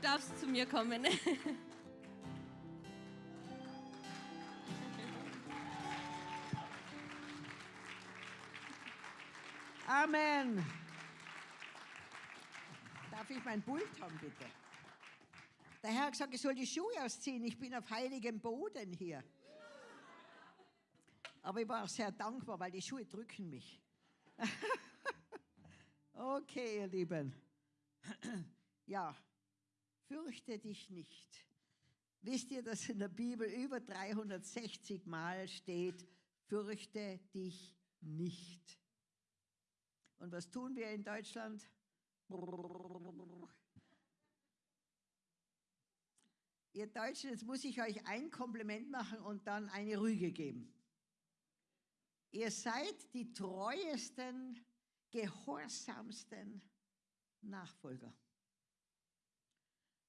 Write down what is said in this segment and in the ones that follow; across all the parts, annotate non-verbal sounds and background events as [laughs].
Du darfst zu mir kommen. [laughs] Amen. Darf ich mein Pult haben, bitte? Der Herr hat gesagt, ich soll die Schuhe ausziehen. Ich bin auf heiligem Boden hier. Aber ich war auch sehr dankbar, weil die Schuhe drücken mich. [laughs] okay, ihr Lieben. [clears throat] ja, fürchte dich nicht. Wisst ihr, dass in der Bibel über 360 Mal steht, fürchte dich nicht. Und was tun wir in Deutschland? Ihr Deutschen, jetzt muss ich euch ein Kompliment machen und dann eine Rüge geben. Ihr seid die treuesten, gehorsamsten Nachfolger.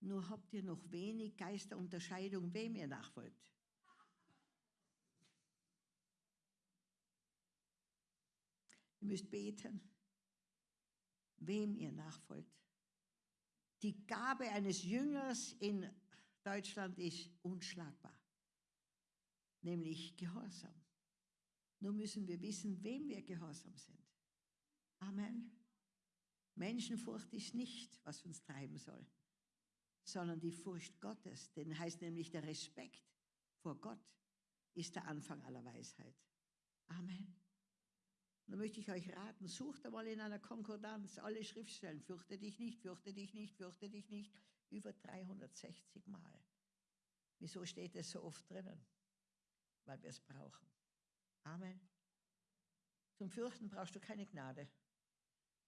Nur habt ihr noch wenig Geisterunterscheidung, wem ihr nachfolgt. Ihr müsst beten, wem ihr nachfolgt. Die Gabe eines Jüngers in Deutschland ist unschlagbar, nämlich Gehorsam. Nur müssen wir wissen, wem wir gehorsam sind. Amen. Menschenfurcht ist nicht, was uns treiben soll, sondern die Furcht Gottes. Denn heißt nämlich der Respekt vor Gott ist der Anfang aller Weisheit. Amen. Und da möchte ich euch raten, sucht einmal in einer Konkordanz alle Schriftstellen. Fürchte dich nicht, fürchte dich nicht, fürchte dich nicht. Über 360 Mal. Wieso steht es so oft drinnen? Weil wir es brauchen. Amen. Zum Fürchten brauchst du keine Gnade.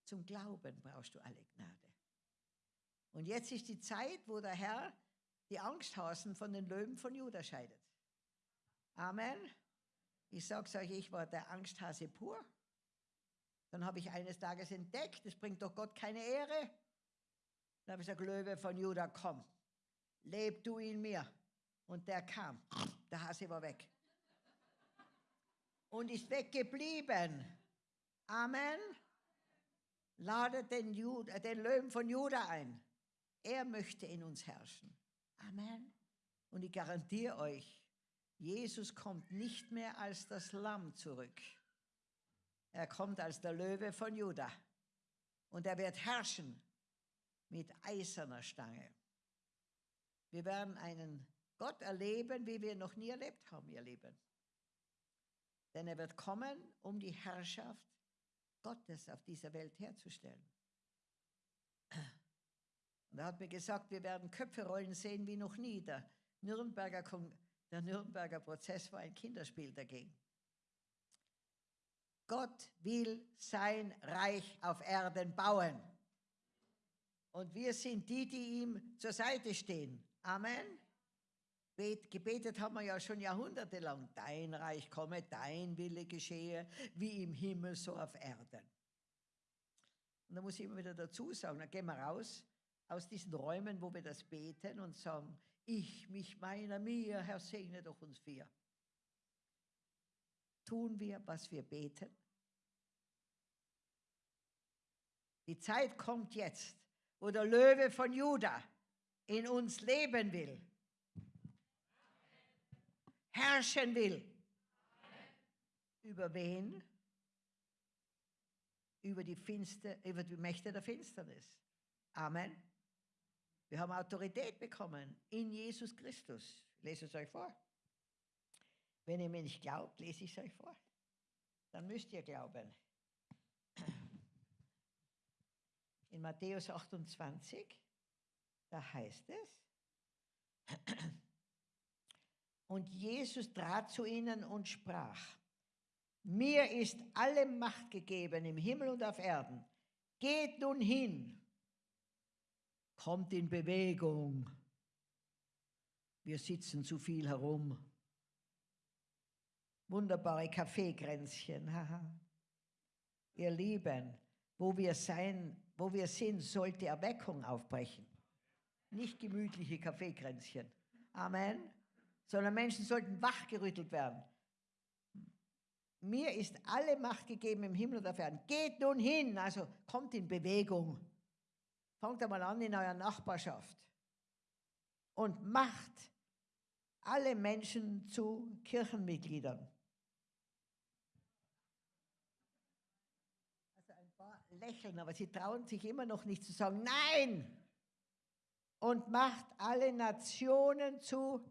Zum Glauben brauchst du alle Gnade. Und jetzt ist die Zeit, wo der Herr die Angsthasen von den Löwen von Juda scheidet. Amen. Ich sage es euch, ich war der Angsthase pur. Dann habe ich eines Tages entdeckt, es bringt doch Gott keine Ehre. Dann habe ich gesagt, Löwe von Juda, komm, leb du in mir. Und der kam, der Hase war weg und ist weggeblieben. Amen. Ladet den, Jude, den Löwen von Juda ein. Er möchte in uns herrschen. Amen. Und ich garantiere euch, Jesus kommt nicht mehr als das Lamm zurück. Er kommt als der Löwe von Juda. Und er wird herrschen mit eiserner Stange. Wir werden einen Gott erleben, wie wir noch nie erlebt haben, ihr Lieben. Denn er wird kommen, um die Herrschaft Gottes auf dieser Welt herzustellen. Und er hat mir gesagt, wir werden Köpfe rollen sehen wie noch nie. Der Nürnberger, der Nürnberger Prozess war ein Kinderspiel dagegen. Gott will sein Reich auf Erden bauen. Und wir sind die, die ihm zur Seite stehen. Amen gebetet haben wir ja schon jahrhundertelang. Dein Reich komme, dein Wille geschehe, wie im Himmel, so auf Erden. Und da muss ich immer wieder dazu sagen, dann gehen wir raus aus diesen Räumen, wo wir das beten und sagen, ich, mich, meiner, mir, Herr, segne doch uns vier. Tun wir, was wir beten? Die Zeit kommt jetzt, wo der Löwe von Juda in uns leben will herrschen will. Über wen? Über die, Finster, über die Mächte der Finsternis. Amen. Wir haben Autorität bekommen in Jesus Christus. Lese es euch vor. Wenn ihr mir nicht glaubt, lese ich es euch vor. Dann müsst ihr glauben. In Matthäus 28, da heißt es, und Jesus trat zu ihnen und sprach, mir ist alle Macht gegeben im Himmel und auf Erden. Geht nun hin, kommt in Bewegung. Wir sitzen zu viel herum. Wunderbare Kaffeekränzchen. Ihr Lieben, wo wir sein, wo wir sind, sollte Erweckung aufbrechen. Nicht gemütliche Kaffeekränzchen. Amen sondern Menschen sollten wachgerüttelt werden. Mir ist alle Macht gegeben im Himmel und auf Erden. Geht nun hin, also kommt in Bewegung. Fangt einmal an in eurer Nachbarschaft. und macht alle Menschen zu Kirchenmitgliedern. Also ein paar lächeln, aber sie trauen sich immer noch nicht zu sagen, nein! Und macht alle Nationen zu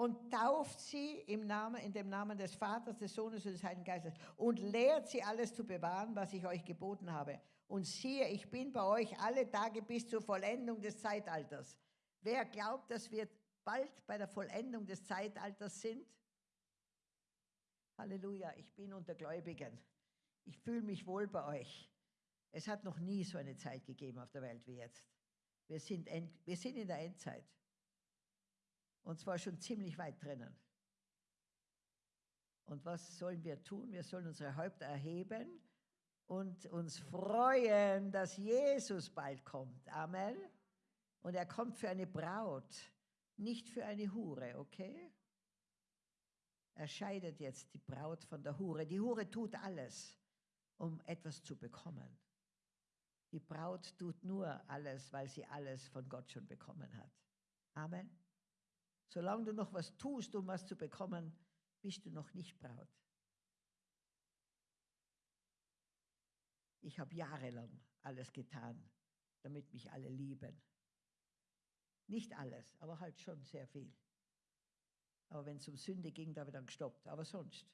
und tauft sie im Namen, in dem Namen des Vaters, des Sohnes und des Heiligen Geistes und lehrt sie alles zu bewahren, was ich euch geboten habe. Und siehe, ich bin bei euch alle Tage bis zur Vollendung des Zeitalters. Wer glaubt, dass wir bald bei der Vollendung des Zeitalters sind? Halleluja, ich bin unter Gläubigen. Ich fühle mich wohl bei euch. Es hat noch nie so eine Zeit gegeben auf der Welt wie jetzt. Wir sind, wir sind in der Endzeit. Und zwar schon ziemlich weit drinnen. Und was sollen wir tun? Wir sollen unsere Häupter erheben und uns freuen, dass Jesus bald kommt. Amen. Und er kommt für eine Braut, nicht für eine Hure, okay? Er scheidet jetzt die Braut von der Hure. Die Hure tut alles, um etwas zu bekommen. Die Braut tut nur alles, weil sie alles von Gott schon bekommen hat. Amen. Solange du noch was tust, um was zu bekommen, bist du noch nicht Braut. Ich habe jahrelang alles getan, damit mich alle lieben. Nicht alles, aber halt schon sehr viel. Aber wenn es um Sünde ging, da habe ich dann gestoppt. Aber sonst.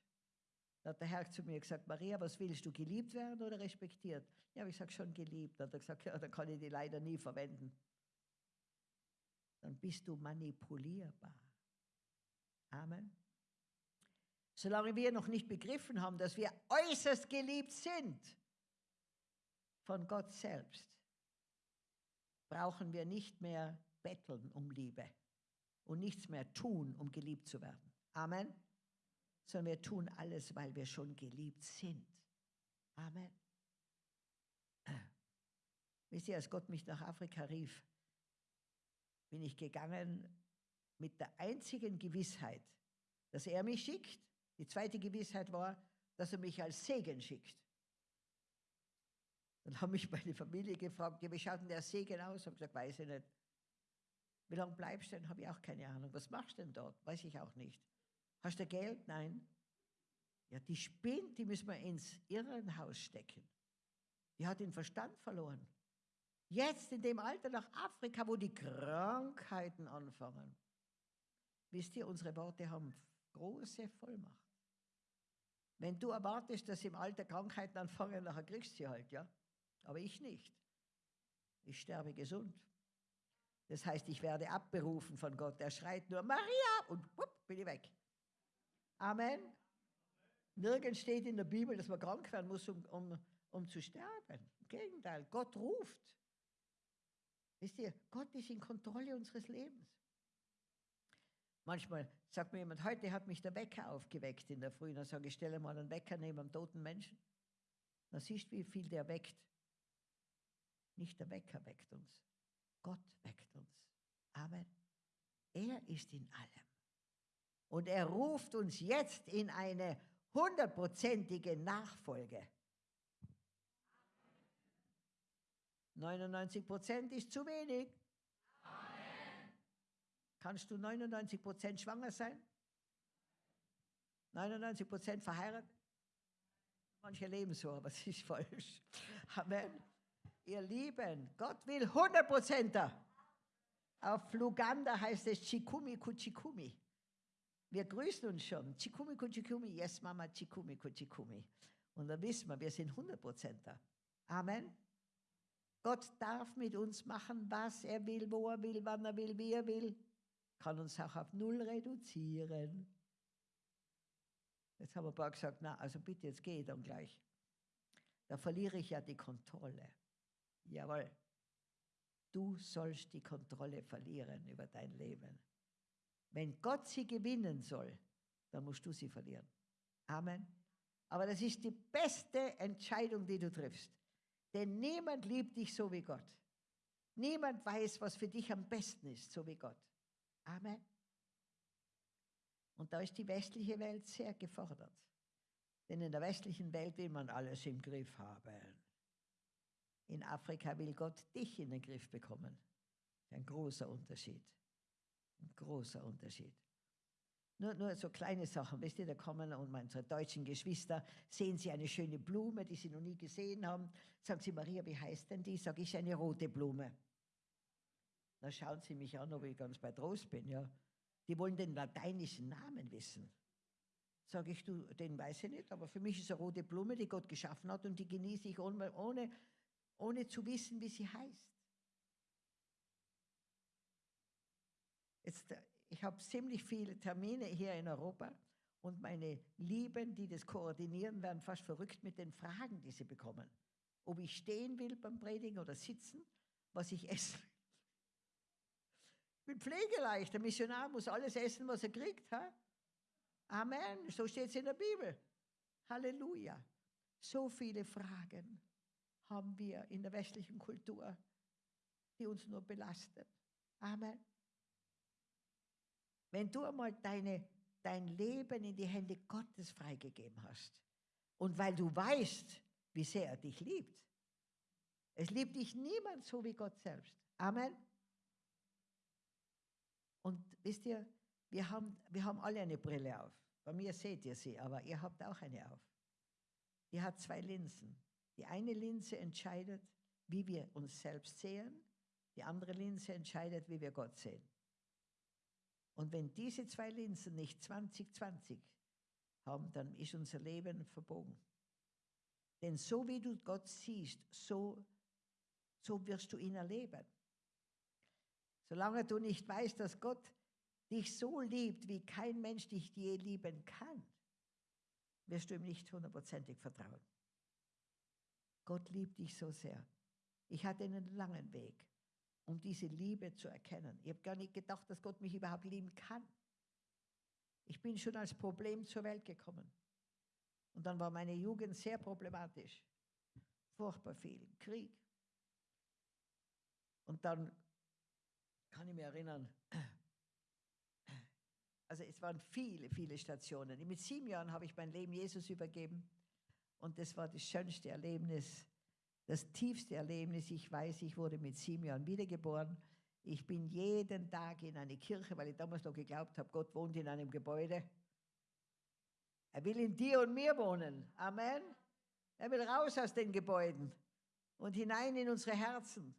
Da hat der Herr zu mir gesagt, Maria, was willst du, geliebt werden oder respektiert? Ja, aber ich sage schon geliebt. Dann hat er gesagt, ja, dann kann ich die leider nie verwenden dann bist du manipulierbar. Amen. Solange wir noch nicht begriffen haben, dass wir äußerst geliebt sind von Gott selbst, brauchen wir nicht mehr betteln um Liebe und nichts mehr tun, um geliebt zu werden. Amen. Sondern wir tun alles, weil wir schon geliebt sind. Amen. Wisst ihr, als Gott mich nach Afrika rief, bin ich gegangen mit der einzigen Gewissheit, dass er mich schickt. Die zweite Gewissheit war, dass er mich als Segen schickt. Dann haben mich meine Familie gefragt, ja, wie schaut denn der Segen aus? Ich habe gesagt, weiß ich nicht. Wie lange bleibst du denn? Habe ich auch keine Ahnung. Was machst du denn dort? Weiß ich auch nicht. Hast du Geld? Nein. Ja, die spinnt, die müssen wir ins Irrenhaus stecken. Die hat den Verstand verloren. Jetzt in dem Alter nach Afrika, wo die Krankheiten anfangen. Wisst ihr, unsere Worte haben große Vollmacht. Wenn du erwartest, dass im Alter Krankheiten anfangen, nachher kriegst du sie halt, ja. Aber ich nicht. Ich sterbe gesund. Das heißt, ich werde abberufen von Gott. Er schreit nur Maria und wupp, bin ich weg. Amen. Nirgends steht in der Bibel, dass man krank werden muss, um, um, um zu sterben. Im Gegenteil, Gott ruft. Wisst ihr, Gott ist in Kontrolle unseres Lebens. Manchmal sagt mir jemand, heute hat mich der Wecker aufgeweckt in der Früh. Dann sage ich, stelle mal einen Wecker neben einem toten Menschen. Dann siehst du, wie viel der weckt. Nicht der Wecker weckt uns. Gott weckt uns. Amen. Er ist in allem. Und er ruft uns jetzt in eine hundertprozentige Nachfolge. 99 Prozent ist zu wenig. Amen. Kannst du 99 Prozent schwanger sein? 99 Prozent verheiratet? Manche leben so, aber es ist falsch. Amen. Ihr Lieben, Gott will 100 Prozenter. Auf Luganda heißt es Chikumi Kuchikumi. Wir grüßen uns schon. Chikumi Kuchikumi, yes Mama, Chikumi Kuchikumi. Und dann wissen wir, wir sind 100 Prozenter. Amen. Gott darf mit uns machen, was er will, wo er will, wann er will, wie er will. Kann uns auch auf Null reduzieren. Jetzt haben ein paar gesagt, na, also bitte, jetzt ich dann gleich. Da verliere ich ja die Kontrolle. Jawohl. Du sollst die Kontrolle verlieren über dein Leben. Wenn Gott sie gewinnen soll, dann musst du sie verlieren. Amen. Aber das ist die beste Entscheidung, die du triffst. Denn niemand liebt dich so wie Gott. Niemand weiß, was für dich am besten ist, so wie Gott. Amen. Und da ist die westliche Welt sehr gefordert. Denn in der westlichen Welt will man alles im Griff haben. In Afrika will Gott dich in den Griff bekommen. Ein großer Unterschied. Ein großer Unterschied. Nur, nur so kleine Sachen, wisst ihr, da kommen und unsere deutschen Geschwister, sehen sie eine schöne Blume, die sie noch nie gesehen haben. Sagen sie, Maria, wie heißt denn die? Sag ich, eine rote Blume. Dann schauen sie mich an, ob ich ganz bei Trost bin. Ja. Die wollen den lateinischen Namen wissen. Sag ich, du, den weiß ich nicht, aber für mich ist eine rote Blume, die Gott geschaffen hat und die genieße ich ohne, ohne, ohne zu wissen, wie sie heißt. Jetzt, äh, ich habe ziemlich viele Termine hier in Europa und meine Lieben, die das koordinieren, werden fast verrückt mit den Fragen, die sie bekommen. Ob ich stehen will beim Predigen oder sitzen, was ich [laughs] will. Ich bin pflegeleicht. Der Missionar muss alles essen, was er kriegt. Ha? Amen. So steht es in der Bibel. Halleluja. So viele Fragen haben wir in der westlichen Kultur, die uns nur belasten. Amen. Wenn du einmal deine, dein Leben in die Hände Gottes freigegeben hast und weil du weißt, wie sehr er dich liebt, es liebt dich niemand so wie Gott selbst. Amen. Und wisst ihr, wir haben, wir haben alle eine Brille auf. Bei mir seht ihr sie, aber ihr habt auch eine auf. Die hat zwei Linsen. Die eine Linse entscheidet, wie wir uns selbst sehen. Die andere Linse entscheidet, wie wir Gott sehen. Und wenn diese zwei Linsen nicht 2020 haben, dann ist unser Leben verbogen. Denn so wie du Gott siehst, so, so wirst du ihn erleben. Solange du nicht weißt, dass Gott dich so liebt, wie kein Mensch dich je lieben kann, wirst du ihm nicht hundertprozentig vertrauen. Gott liebt dich so sehr. Ich hatte einen langen Weg, um diese Liebe zu erkennen. Ich habe gar nicht gedacht, dass Gott mich überhaupt lieben kann. Ich bin schon als Problem zur Welt gekommen. Und dann war meine Jugend sehr problematisch. Furchtbar viel. Krieg. Und dann kann ich mich erinnern, also es waren viele, viele Stationen. Mit sieben Jahren habe ich mein Leben Jesus übergeben und das war das schönste Erlebnis, das tiefste Erlebnis. Ich weiß, ich wurde mit sieben Jahren wiedergeboren. Ich bin jeden Tag in eine Kirche, weil ich damals noch geglaubt habe, Gott wohnt in einem Gebäude. Er will in dir und mir wohnen. Amen. Er will raus aus den Gebäuden und hinein in unsere Herzen.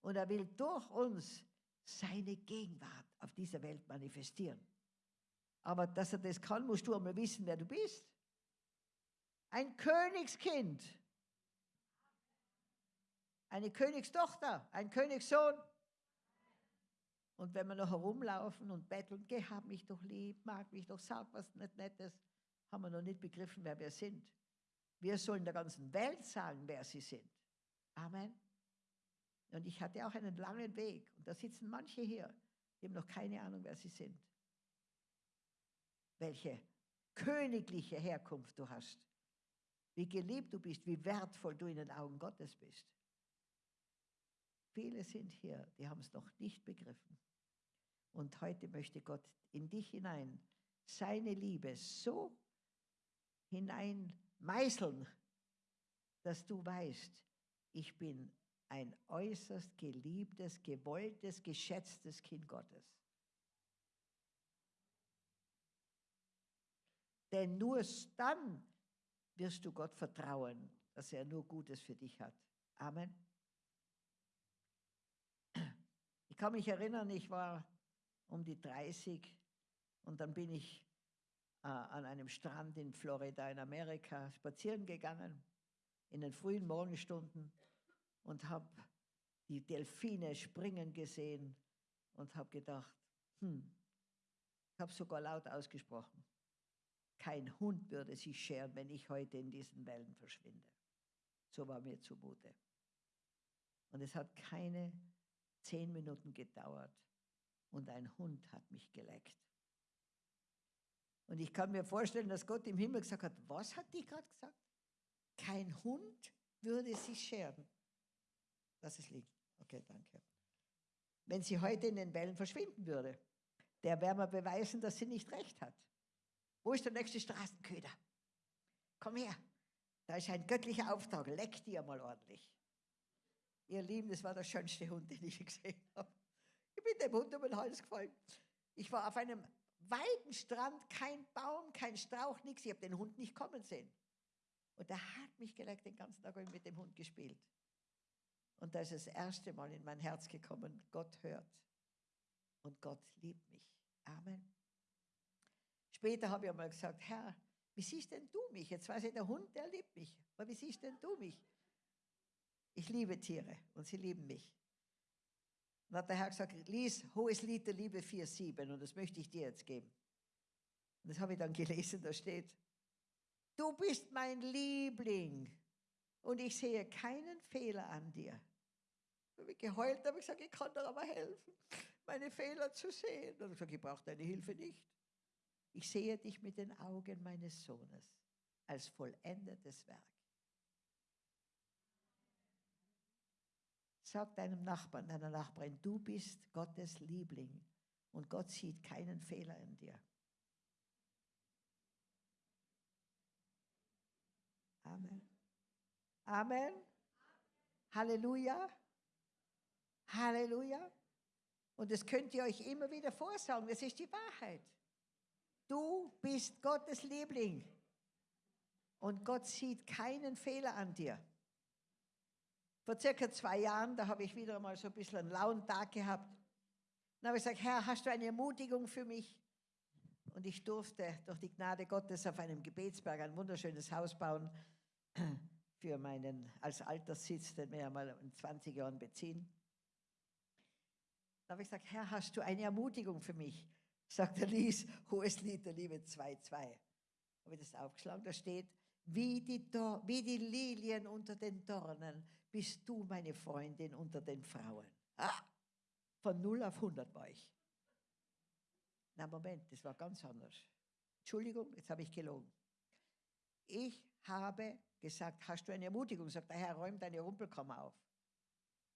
Und er will durch uns seine Gegenwart auf dieser Welt manifestieren. Aber dass er das kann, musst du einmal wissen, wer du bist. Ein Königskind. Eine Königstochter, ein Königssohn. Und wenn wir noch herumlaufen und betteln, geh, hab mich doch lieb, mag mich doch, sag was nicht Nettes, haben wir noch nicht begriffen, wer wir sind. Wir sollen der ganzen Welt sagen, wer sie sind. Amen. Und ich hatte auch einen langen Weg. Und da sitzen manche hier, die haben noch keine Ahnung, wer sie sind. Welche königliche Herkunft du hast. Wie geliebt du bist, wie wertvoll du in den Augen Gottes bist. Viele sind hier, die haben es noch nicht begriffen. Und heute möchte Gott in dich hinein seine Liebe so hinein meißeln, dass du weißt, ich bin ein äußerst geliebtes, gewolltes, geschätztes Kind Gottes. Denn nur dann wirst du Gott vertrauen, dass er nur Gutes für dich hat. Amen. Ich kann mich erinnern, ich war um die 30 und dann bin ich äh, an einem Strand in Florida in Amerika spazieren gegangen in den frühen Morgenstunden und habe die Delfine springen gesehen und habe gedacht, hm, ich habe sogar laut ausgesprochen, kein Hund würde sich scheren, wenn ich heute in diesen Wellen verschwinde. So war mir zumute. Und es hat keine zehn Minuten gedauert und ein Hund hat mich geleckt. Und ich kann mir vorstellen, dass Gott im Himmel gesagt hat, was hat die gerade gesagt? Kein Hund würde sich scheren. Lass es liegen. Okay, danke. Wenn sie heute in den Wellen verschwinden würde, der wäre mal beweisen, dass sie nicht recht hat. Wo ist der nächste Straßenköder? Komm her. Da ist ein göttlicher Auftrag. Leck dir mal ordentlich. Ihr Lieben, das war der schönste Hund, den ich gesehen habe. Ich bin dem Hund um den Hals gefallen. Ich war auf einem weiten Strand, kein Baum, kein Strauch, nichts. Ich habe den Hund nicht kommen sehen. Und er hat mich gelegt, den ganzen Tag mit dem Hund gespielt. Und da ist das erste Mal in mein Herz gekommen, Gott hört und Gott liebt mich. Amen. Später habe ich einmal gesagt, Herr, wie siehst denn du mich? Jetzt weiß ich, der Hund, der liebt mich. Aber wie siehst denn du mich? Ich liebe Tiere und sie lieben mich. Und hat der Herr gesagt, lies Hohes Lied der Liebe 4,7 und das möchte ich dir jetzt geben. Und das habe ich dann gelesen, da steht, du bist mein Liebling und ich sehe keinen Fehler an dir. Da habe ich geheult, habe ich gesagt, ich kann dir aber helfen, meine Fehler zu sehen. Und ich gesagt, ich brauche deine Hilfe nicht. Ich sehe dich mit den Augen meines Sohnes als vollendetes Werk. Sag deinem Nachbarn, deiner Nachbarin, du bist Gottes Liebling und Gott sieht keinen Fehler in dir. Amen. Amen. Halleluja. Halleluja. Und das könnt ihr euch immer wieder vorsagen, das ist die Wahrheit. Du bist Gottes Liebling. Und Gott sieht keinen Fehler an dir. Vor circa zwei Jahren, da habe ich wieder mal so ein bisschen einen lauen Tag gehabt. Dann habe ich gesagt, Herr, hast du eine Ermutigung für mich? Und ich durfte durch die Gnade Gottes auf einem Gebetsberg ein wunderschönes Haus bauen [clears throat] für meinen als Alterssitz, den wir ja mal in 20 Jahren beziehen. Da habe ich gesagt, Herr, hast du eine Ermutigung für mich? Sagt der Lies, hohes Lied der Liebe 2,2. Habe ich das aufgeschlagen, da steht, wie die, wie die Lilien unter den Dornen bist du meine Freundin unter den Frauen. Ah, von 0 auf 100 war ich. Na Moment, das war ganz anders. Entschuldigung, jetzt habe ich gelogen. Ich habe gesagt, hast du eine Ermutigung? Sagt der Herr, räum deine Rumpelkammer auf.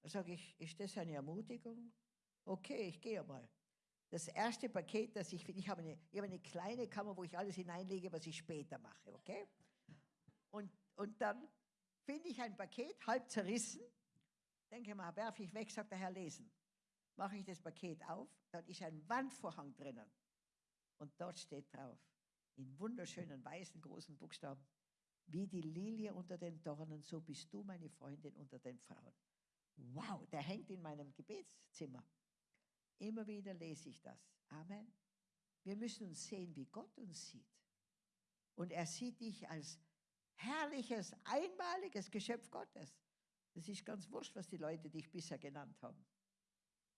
Da sage ich, ist das eine Ermutigung? Okay, ich gehe mal. Das erste Paket, das ich finde, ich habe eine, ich eine kleine Kammer, wo ich alles hineinlege, was ich später mache, okay? Und, und dann finde ich ein Paket, halb zerrissen, denke mal, werfe ich weg, sagt der Herr, lesen. Mache ich das Paket auf, dann ist ein Wandvorhang drinnen. Und dort steht drauf, in wunderschönen weißen großen Buchstaben, wie die Lilie unter den Dornen, so bist du meine Freundin unter den Frauen. Wow, der hängt in meinem Gebetszimmer. Immer wieder lese ich das. Amen. Wir müssen uns sehen, wie Gott uns sieht. Und er sieht dich als herrliches, einmaliges Geschöpf Gottes. Das ist ganz wurscht, was die Leute dich bisher genannt haben.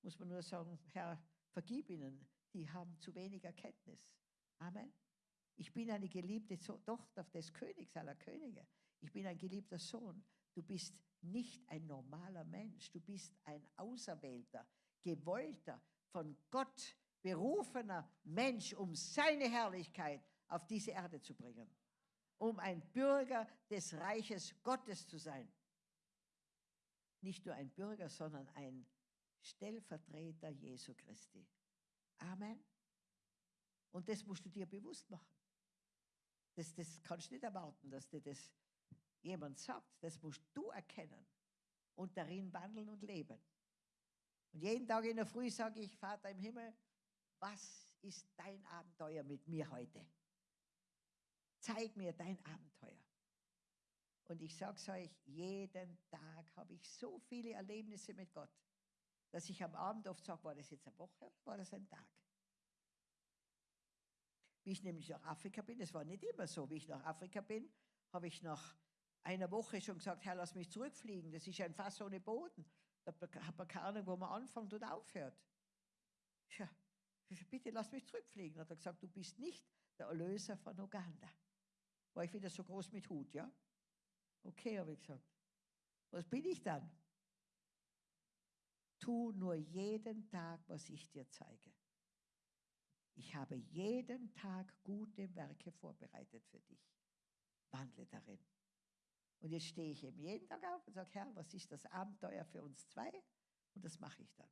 Muss man nur sagen, Herr, vergib ihnen, die haben zu wenig Erkenntnis. Amen. Ich bin eine geliebte Tochter des Königs aller Könige. Ich bin ein geliebter Sohn. Du bist nicht ein normaler Mensch. Du bist ein Auserwählter, gewollter, von Gott berufener Mensch, um seine Herrlichkeit auf diese Erde zu bringen. Um ein Bürger des Reiches Gottes zu sein. Nicht nur ein Bürger, sondern ein Stellvertreter Jesu Christi. Amen. Und das musst du dir bewusst machen. Das, das kannst du nicht erwarten, dass dir das jemand sagt. Das musst du erkennen und darin wandeln und leben. Und jeden Tag in der Früh sage ich, Vater im Himmel, was ist dein Abenteuer mit mir heute? Zeig mir dein Abenteuer. Und ich sage es euch, jeden Tag habe ich so viele Erlebnisse mit Gott, dass ich am Abend oft sage, war das jetzt eine Woche oder war das ein Tag? Wie ich nämlich nach Afrika bin, das war nicht immer so, wie ich nach Afrika bin, habe ich nach einer Woche schon gesagt, Herr, lass mich zurückfliegen, das ist ein Fass ohne Boden. Da hat man keine Ahnung, wo man anfängt und aufhört. Ja, bitte lass mich zurückfliegen. Hat er gesagt, du bist nicht der Erlöser von Uganda. War ich wieder so groß mit Hut, ja? Okay, habe ich gesagt. Was bin ich dann? Tu nur jeden Tag, was ich dir zeige. Ich habe jeden Tag gute Werke vorbereitet für dich. Wandle darin. Und jetzt stehe ich eben jeden Tag auf und sage, Herr, was ist das Abenteuer für uns zwei? Und das mache ich dann.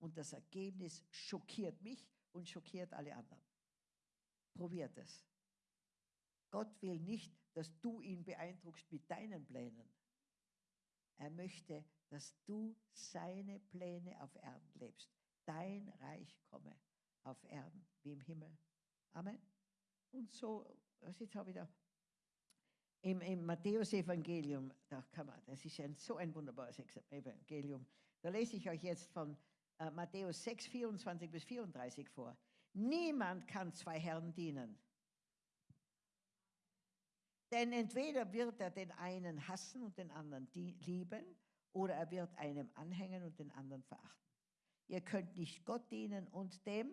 Und das Ergebnis schockiert mich und schockiert alle anderen. Probiert es. Gott will nicht, dass du ihn beeindruckst mit deinen Plänen. Er möchte, dass du seine Pläne auf Erden lebst. Dein Reich komme auf Erden wie im Himmel. Amen. Und so, jetzt habe ich da im, im Matthäus-Evangelium, da kann man, das ist ein, so ein wunderbares Evangelium. Da lese ich euch jetzt von äh, Matthäus 6, 24 bis 34 vor. Niemand kann zwei Herren dienen. Denn entweder wird er den einen hassen und den anderen lieben, oder er wird einem anhängen und den anderen verachten. Ihr könnt nicht Gott dienen und dem.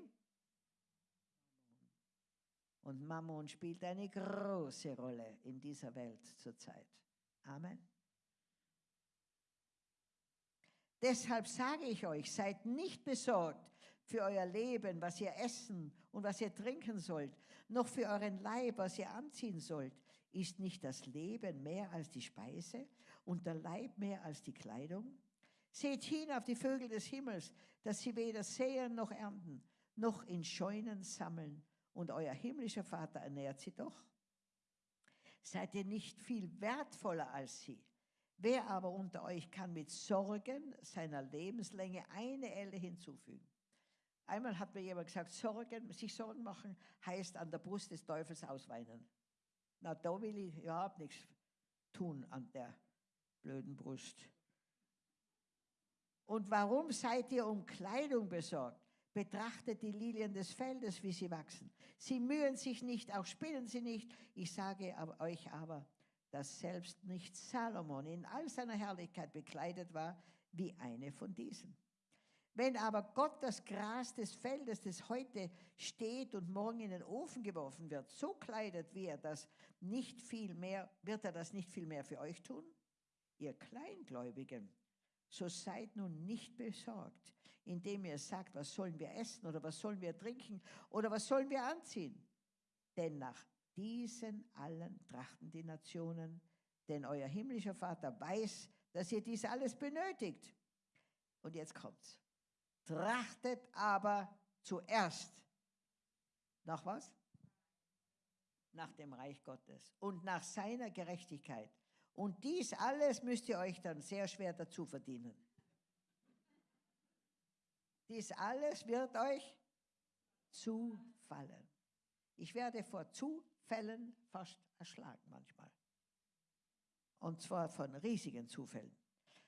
Und Mammon spielt eine große Rolle in dieser Welt zurzeit. Amen. Deshalb sage ich euch, seid nicht besorgt für euer Leben, was ihr essen und was ihr trinken sollt, noch für euren Leib, was ihr anziehen sollt. Ist nicht das Leben mehr als die Speise und der Leib mehr als die Kleidung? Seht hin auf die Vögel des Himmels, dass sie weder säen noch ernten, noch in Scheunen sammeln, und euer himmlischer Vater ernährt sie doch. Seid ihr nicht viel wertvoller als sie? Wer aber unter euch kann mit Sorgen seiner Lebenslänge eine Elle hinzufügen? Einmal hat mir jemand gesagt, Sorgen, sich Sorgen machen heißt an der Brust des Teufels ausweinen. Na, da will ich überhaupt nichts tun an der blöden Brust. Und warum seid ihr um Kleidung besorgt? Betrachtet die Lilien des Feldes, wie sie wachsen. Sie mühen sich nicht, auch spinnen sie nicht. Ich sage euch aber, dass selbst nicht Salomon in all seiner Herrlichkeit bekleidet war wie eine von diesen. Wenn aber Gott das Gras des Feldes, das heute steht und morgen in den Ofen geworfen wird, so kleidet, wie er das nicht viel mehr, wird er das nicht viel mehr für euch tun? Ihr Kleingläubigen, so seid nun nicht besorgt, indem ihr sagt, was sollen wir essen oder was sollen wir trinken oder was sollen wir anziehen? Denn nach diesen allen trachten die Nationen, denn euer himmlischer Vater weiß, dass ihr dies alles benötigt. Und jetzt kommt's. Trachtet aber zuerst nach was? Nach dem Reich Gottes und nach seiner Gerechtigkeit. Und dies alles müsst ihr euch dann sehr schwer dazu verdienen. Dies alles wird euch zufallen. Ich werde vor Zufällen fast erschlagen manchmal. Und zwar von riesigen Zufällen.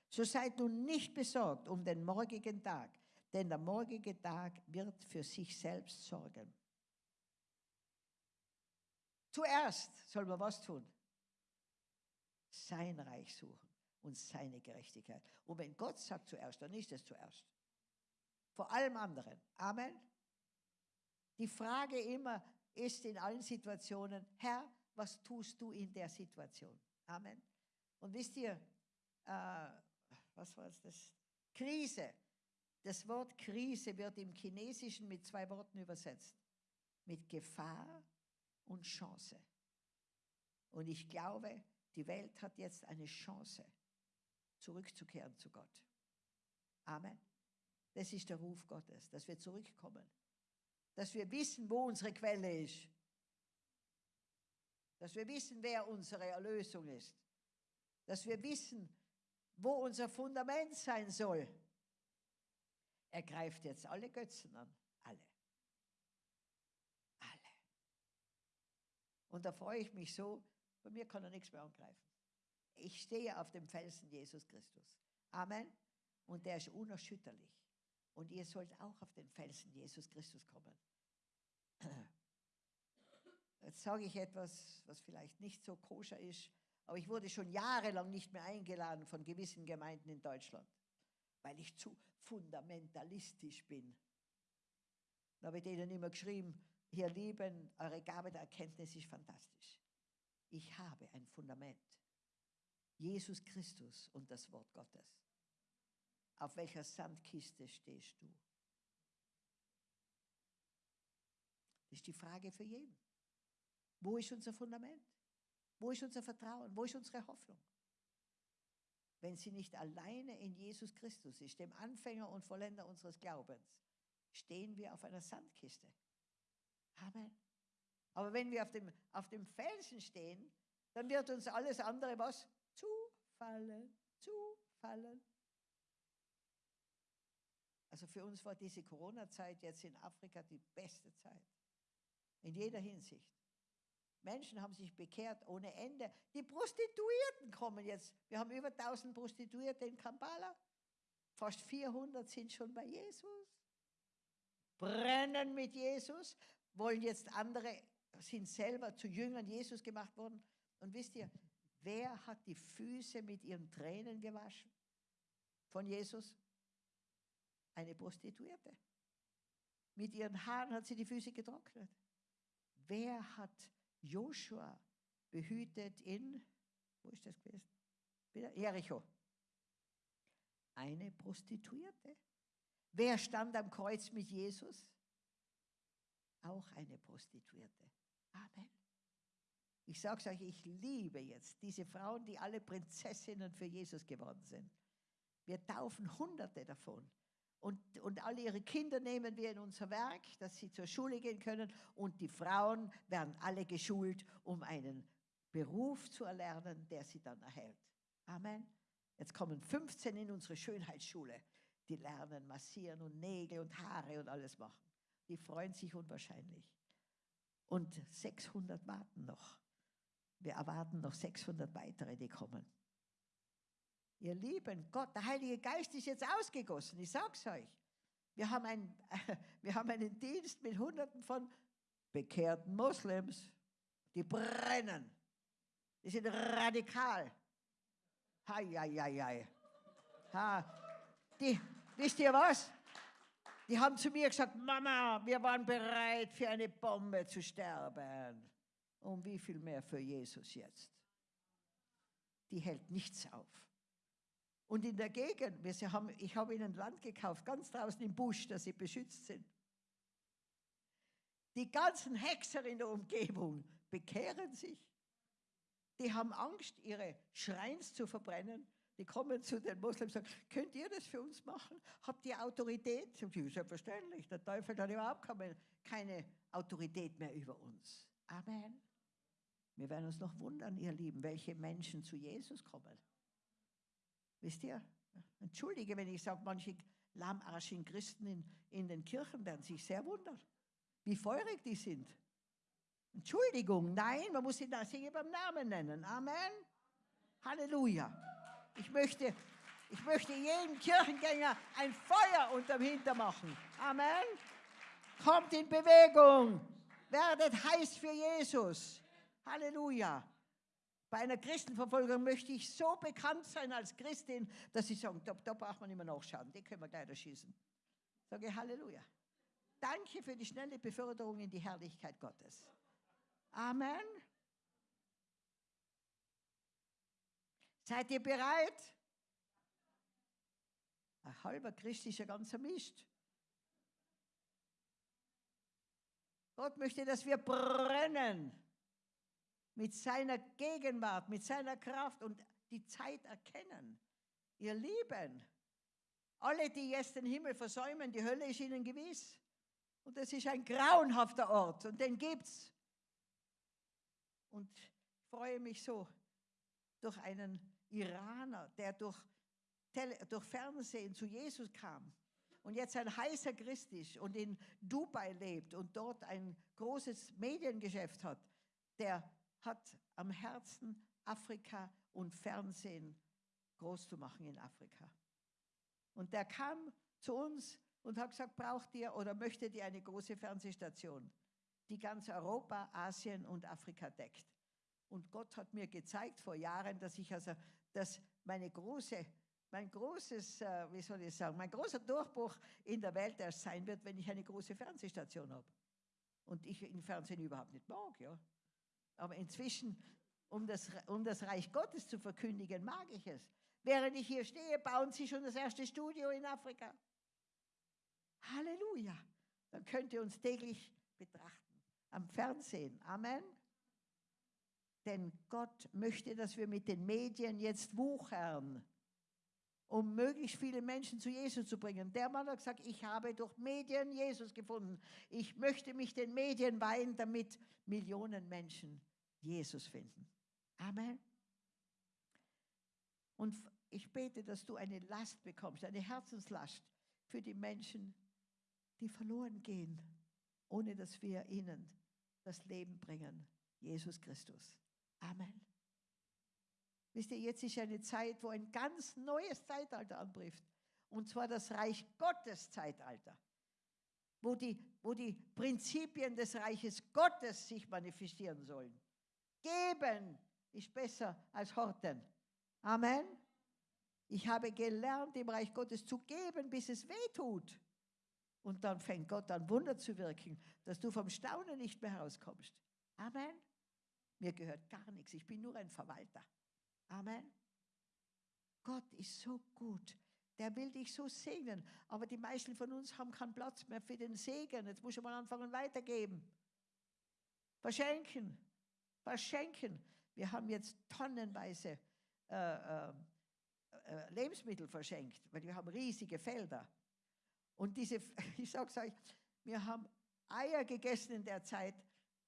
So seid nun nicht besorgt um den morgigen Tag, denn der morgige Tag wird für sich selbst sorgen. Zuerst soll man was tun? Sein Reich suchen und seine Gerechtigkeit. Und wenn Gott sagt zuerst, dann ist es zuerst. Vor allem anderen. Amen. Die Frage immer ist in allen Situationen, Herr, was tust du in der Situation? Amen. Und wisst ihr, äh, was war das? Krise. Das Wort Krise wird im Chinesischen mit zwei Worten übersetzt. Mit Gefahr und Chance. Und ich glaube, die Welt hat jetzt eine Chance, zurückzukehren zu Gott. Amen. Das ist der Ruf Gottes, dass wir zurückkommen. Dass wir wissen, wo unsere Quelle ist. Dass wir wissen, wer unsere Erlösung ist. Dass wir wissen, wo unser Fundament sein soll. Er greift jetzt alle Götzen an. Alle. Alle. Und da freue ich mich so, bei mir kann er nichts mehr angreifen. Ich stehe auf dem Felsen Jesus Christus. Amen. Und der ist unerschütterlich. Und ihr sollt auch auf den Felsen Jesus Christus kommen. [clears throat] Jetzt sage ich etwas, was vielleicht nicht so koscher ist, aber ich wurde schon jahrelang nicht mehr eingeladen von gewissen Gemeinden in Deutschland, weil ich zu fundamentalistisch bin. Da habe ich denen immer geschrieben, ihr Lieben, eure Gabe der Erkenntnis ist fantastisch. Ich habe ein Fundament. Jesus Christus und das Wort Gottes. Auf welcher Sandkiste stehst du? Das ist die Frage für jeden. Wo ist unser Fundament? Wo ist unser Vertrauen? Wo ist unsere Hoffnung? Wenn sie nicht alleine in Jesus Christus ist, dem Anfänger und Vollender unseres Glaubens, stehen wir auf einer Sandkiste. Amen. Aber wenn wir auf dem, auf dem Felsen stehen, dann wird uns alles andere was zufallen, zufallen. Also für uns war diese Corona-Zeit jetzt in Afrika die beste Zeit. In jeder Hinsicht. Menschen haben sich bekehrt ohne Ende. Die Prostituierten kommen jetzt. Wir haben über 1000 Prostituierte in Kampala. Fast 400 sind schon bei Jesus. Brennen mit Jesus, wollen jetzt andere, sind selber zu Jüngern Jesus gemacht worden. Und wisst ihr, wer hat die Füße mit ihren Tränen gewaschen von Jesus? Eine Prostituierte. Mit ihren Haaren hat sie die Füße getrocknet. Wer hat Joshua behütet in, wo ist das gewesen? Jericho. Eine Prostituierte. Wer stand am Kreuz mit Jesus? Auch eine Prostituierte. Amen. Ich sage es euch, ich liebe jetzt diese Frauen, die alle Prinzessinnen für Jesus geworden sind. Wir taufen Hunderte davon. Und, und alle ihre Kinder nehmen wir in unser Werk, dass sie zur Schule gehen können. Und die Frauen werden alle geschult, um einen Beruf zu erlernen, der sie dann erhält. Amen. Jetzt kommen 15 in unsere Schönheitsschule. Die lernen massieren und Nägel und Haare und alles machen. Die freuen sich unwahrscheinlich. Und 600 warten noch. Wir erwarten noch 600 weitere, die kommen. Ihr Lieben, Gott, der Heilige Geist ist jetzt ausgegossen, ich sag's euch. Wir haben, ein, [laughs] wir haben einen Dienst mit Hunderten von bekehrten Moslems, die brennen. Die sind radikal. Hei, hei, hei, hei. Ha. Die, wisst ihr was? Die haben zu mir gesagt, Mama, wir waren bereit, für eine Bombe zu sterben. Und wie viel mehr für Jesus jetzt? Die hält nichts auf. Und in der Gegend, wir haben, ich habe ihnen Land gekauft, ganz draußen im Busch, dass sie beschützt sind. Die ganzen Hexer in der Umgebung bekehren sich. Die haben Angst, ihre Schreins zu verbrennen. Die kommen zu den Moslems und sagen, könnt ihr das für uns machen? Habt ihr Autorität? Sie selbstverständlich, der Teufel hat überhaupt keine Autorität mehr über uns. Amen. Wir werden uns noch wundern, ihr Lieben, welche Menschen zu Jesus kommen. Wisst ihr? Entschuldige, wenn ich sage, manche lahmarschigen Christen in, in den Kirchen werden sich sehr wundern, wie feurig die sind. Entschuldigung, nein, man muss sie da beim Namen nennen. Amen. Halleluja. Ich möchte, ich möchte jedem Kirchengänger ein Feuer unterm Hinter machen. Amen. Kommt in Bewegung. Werdet heiß für Jesus. Halleluja. Bei einer Christenverfolgung möchte ich so bekannt sein als Christin, dass sie sagen, da, da braucht man immer nachschauen, die können wir gleich erschießen. Sage Halleluja. Danke für die schnelle Beförderung in die Herrlichkeit Gottes. Amen. Seid ihr bereit? Ein halber Christ ist ja ganz ermischt. Gott möchte, dass wir brennen mit seiner Gegenwart, mit seiner Kraft und die Zeit erkennen. Ihr Lieben, alle, die jetzt den Himmel versäumen, die Hölle ist ihnen gewiss. Und das ist ein grauenhafter Ort und den gibt's. Und ich freue mich so durch einen Iraner, der durch, Tele durch Fernsehen zu Jesus kam und jetzt ein heißer Christ ist und in Dubai lebt und dort ein großes Mediengeschäft hat, der hat am Herzen, Afrika und Fernsehen groß zu machen in Afrika. Und der kam zu uns und hat gesagt, braucht ihr oder möchtet ihr eine große Fernsehstation, die ganz Europa, Asien und Afrika deckt. Und Gott hat mir gezeigt vor Jahren, dass ich also, dass meine große, mein großes, äh, wie soll ich sagen, mein großer Durchbruch in der Welt erst sein wird, wenn ich eine große Fernsehstation habe. Und ich im Fernsehen überhaupt nicht mag, ja. Aber inzwischen, um das, um das Reich Gottes zu verkündigen, mag ich es. Während ich hier stehe, bauen sie schon das erste Studio in Afrika. Halleluja. Dann könnt ihr uns täglich betrachten. Am Fernsehen. Amen. Denn Gott möchte, dass wir mit den Medien jetzt wuchern, um möglichst viele Menschen zu Jesus zu bringen. Der Mann hat gesagt, ich habe durch Medien Jesus gefunden. Ich möchte mich den Medien weihen, damit Millionen Menschen Jesus finden. Amen. Und ich bete, dass du eine Last bekommst, eine Herzenslast für die Menschen, die verloren gehen, ohne dass wir ihnen das Leben bringen. Jesus Christus. Amen. Wisst ihr, jetzt ist eine Zeit, wo ein ganz neues Zeitalter anbricht. Und zwar das Reich Gottes Zeitalter. Wo die, wo die Prinzipien des Reiches Gottes sich manifestieren sollen. Geben ist besser als horten. Amen. Ich habe gelernt, im Reich Gottes zu geben, bis es weh tut. Und dann fängt Gott an, Wunder zu wirken, dass du vom Staunen nicht mehr herauskommst. Amen. Mir gehört gar nichts. Ich bin nur ein Verwalter. Amen. Gott ist so gut. Der will dich so segnen. Aber die meisten von uns haben keinen Platz mehr für den Segen. Jetzt muss ich mal anfangen weitergeben. Verschenken. Verschenken. Wir haben jetzt tonnenweise äh, äh, äh Lebensmittel verschenkt, weil wir haben riesige Felder. Und diese, [laughs] ich sage es euch, wir haben Eier gegessen in der Zeit.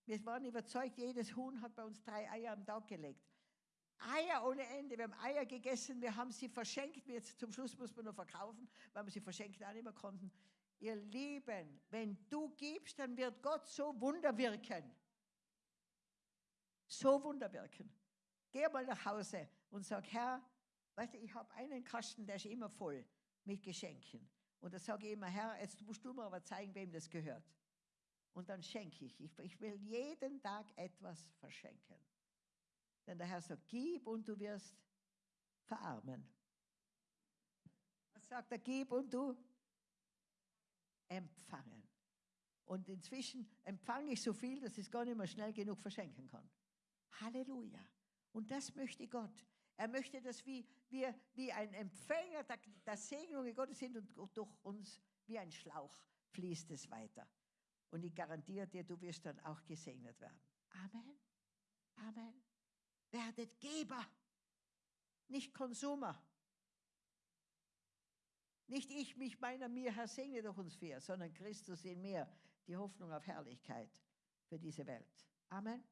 Wir waren überzeugt, jedes Huhn hat bei uns drei Eier am Tag gelegt. Eier ohne Ende. Wir haben Eier gegessen, wir haben sie verschenkt. Jetzt zum Schluss muss man nur verkaufen, weil wir sie verschenkt auch nicht mehr konnten. Ihr Lieben, wenn du gibst, dann wird Gott so Wunder wirken. So Wunder wirken. Geh mal nach Hause und sag, Herr, weißt du, ich habe einen Kasten, der ist immer voll mit Geschenken. Und da sage ich immer, Herr, jetzt musst du mir aber zeigen, wem das gehört. Und dann schenke ich. ich. Ich will jeden Tag etwas verschenken. Denn der Herr sagt, gib und du wirst verarmen. Was sagt er, gib und du empfangen. Und inzwischen empfange ich so viel, dass ich es gar nicht mehr schnell genug verschenken kann. Halleluja. Und das möchte Gott. Er möchte, dass wir, wir wie ein Empfänger der, der Segnungen Gottes sind und durch uns wie ein Schlauch fließt es weiter. Und ich garantiere dir, du wirst dann auch gesegnet werden. Amen. Amen werdet Geber, nicht Konsumer. Nicht ich, mich, meiner, mir, Herr, segne durch uns vier, sondern Christus in mir, die Hoffnung auf Herrlichkeit für diese Welt. Amen.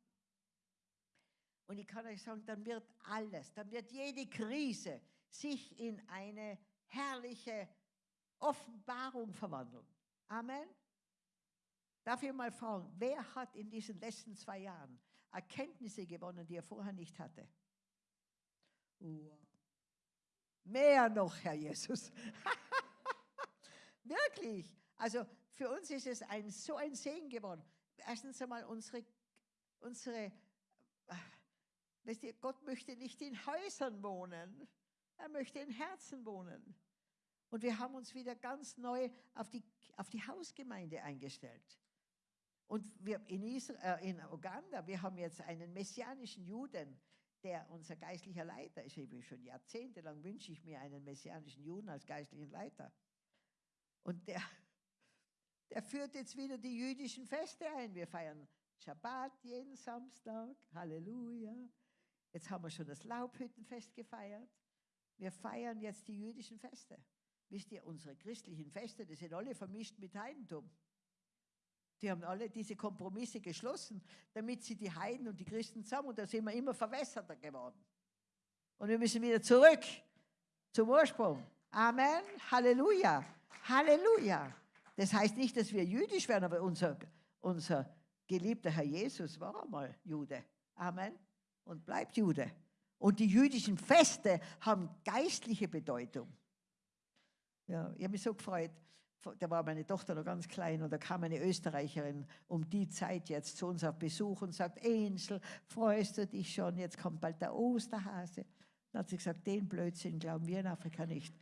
Und ich kann euch sagen, dann wird alles, dann wird jede Krise sich in eine herrliche Offenbarung verwandeln. Amen. Darf ich mal fragen, wer hat in diesen letzten zwei Jahren Erkenntnisse gewonnen, die er vorher nicht hatte. Wow. Mehr noch, Herr Jesus. [laughs] Wirklich. Also für uns ist es ein, so ein Segen geworden. Erstens einmal unsere, unsere äh, weißt du, Gott möchte nicht in Häusern wohnen. Er möchte in Herzen wohnen. Und wir haben uns wieder ganz neu auf die, auf die Hausgemeinde eingestellt. Und wir in, Israel, äh, in Uganda, wir haben jetzt einen messianischen Juden, der unser geistlicher Leiter ist. Ich schon jahrzehntelang wünsche ich mir einen messianischen Juden als geistlichen Leiter. Und der, der führt jetzt wieder die jüdischen Feste ein. Wir feiern Shabbat jeden Samstag. Halleluja. Jetzt haben wir schon das Laubhüttenfest gefeiert. Wir feiern jetzt die jüdischen Feste. Wisst ihr, unsere christlichen Feste, die sind alle vermischt mit Heidentum. Die haben alle diese Kompromisse geschlossen, damit sie die Heiden und die Christen zusammen, und da sind wir immer verwässerter geworden. Und wir müssen wieder zurück zum Ursprung. Amen. Halleluja. Halleluja. Das heißt nicht, dass wir jüdisch werden, aber unser, unser geliebter Herr Jesus war einmal Jude. Amen. Und bleibt Jude. Und die jüdischen Feste haben geistliche Bedeutung. Ja, ich habe mich so gefreut da war meine Tochter noch ganz klein und da kam eine Österreicherin um die Zeit jetzt zu uns auf Besuch und sagt, Ensel, freust du dich schon, jetzt kommt bald der Osterhase. Dann hat sie gesagt, den Blödsinn glauben wir in Afrika nicht.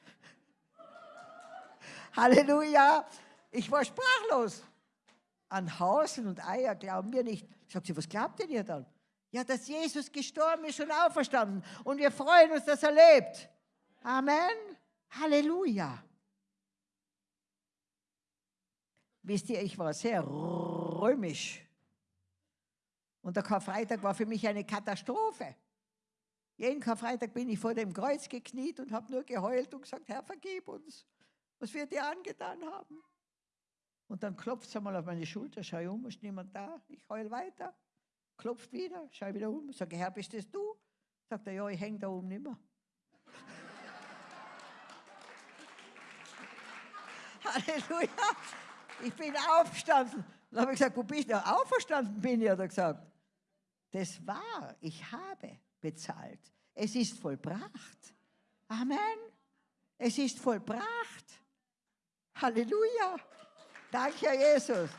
[laughs] Halleluja, ich war sprachlos. An Hasen und Eier glauben wir nicht. Sagt sie, was glaubt denn ihr dann? Ja, dass Jesus gestorben ist und auferstanden und wir freuen uns, dass er lebt. Amen. Halleluja. Wisst ihr, ich war sehr römisch. Und der Karfreitag war für mich eine Katastrophe. Jeden Karfreitag bin ich vor dem Kreuz gekniet und habe nur geheult und gesagt, Herr, vergib uns, was wir dir angetan haben. Und dann klopft es einmal auf meine Schulter, schau um, ist niemand da, ich heul weiter klopft wieder, schau wieder um, sage, Herr, bist das du? Sagt er, ja, ich hänge da oben nicht mehr. [laughs] Halleluja, ich bin aufgestanden. Dann habe ich gesagt, wo bist du? Auferstanden bin ich, hat er gesagt. Das war, ich habe bezahlt. Es ist vollbracht. Amen. Es ist vollbracht. Halleluja. Danke, Herr Jesus.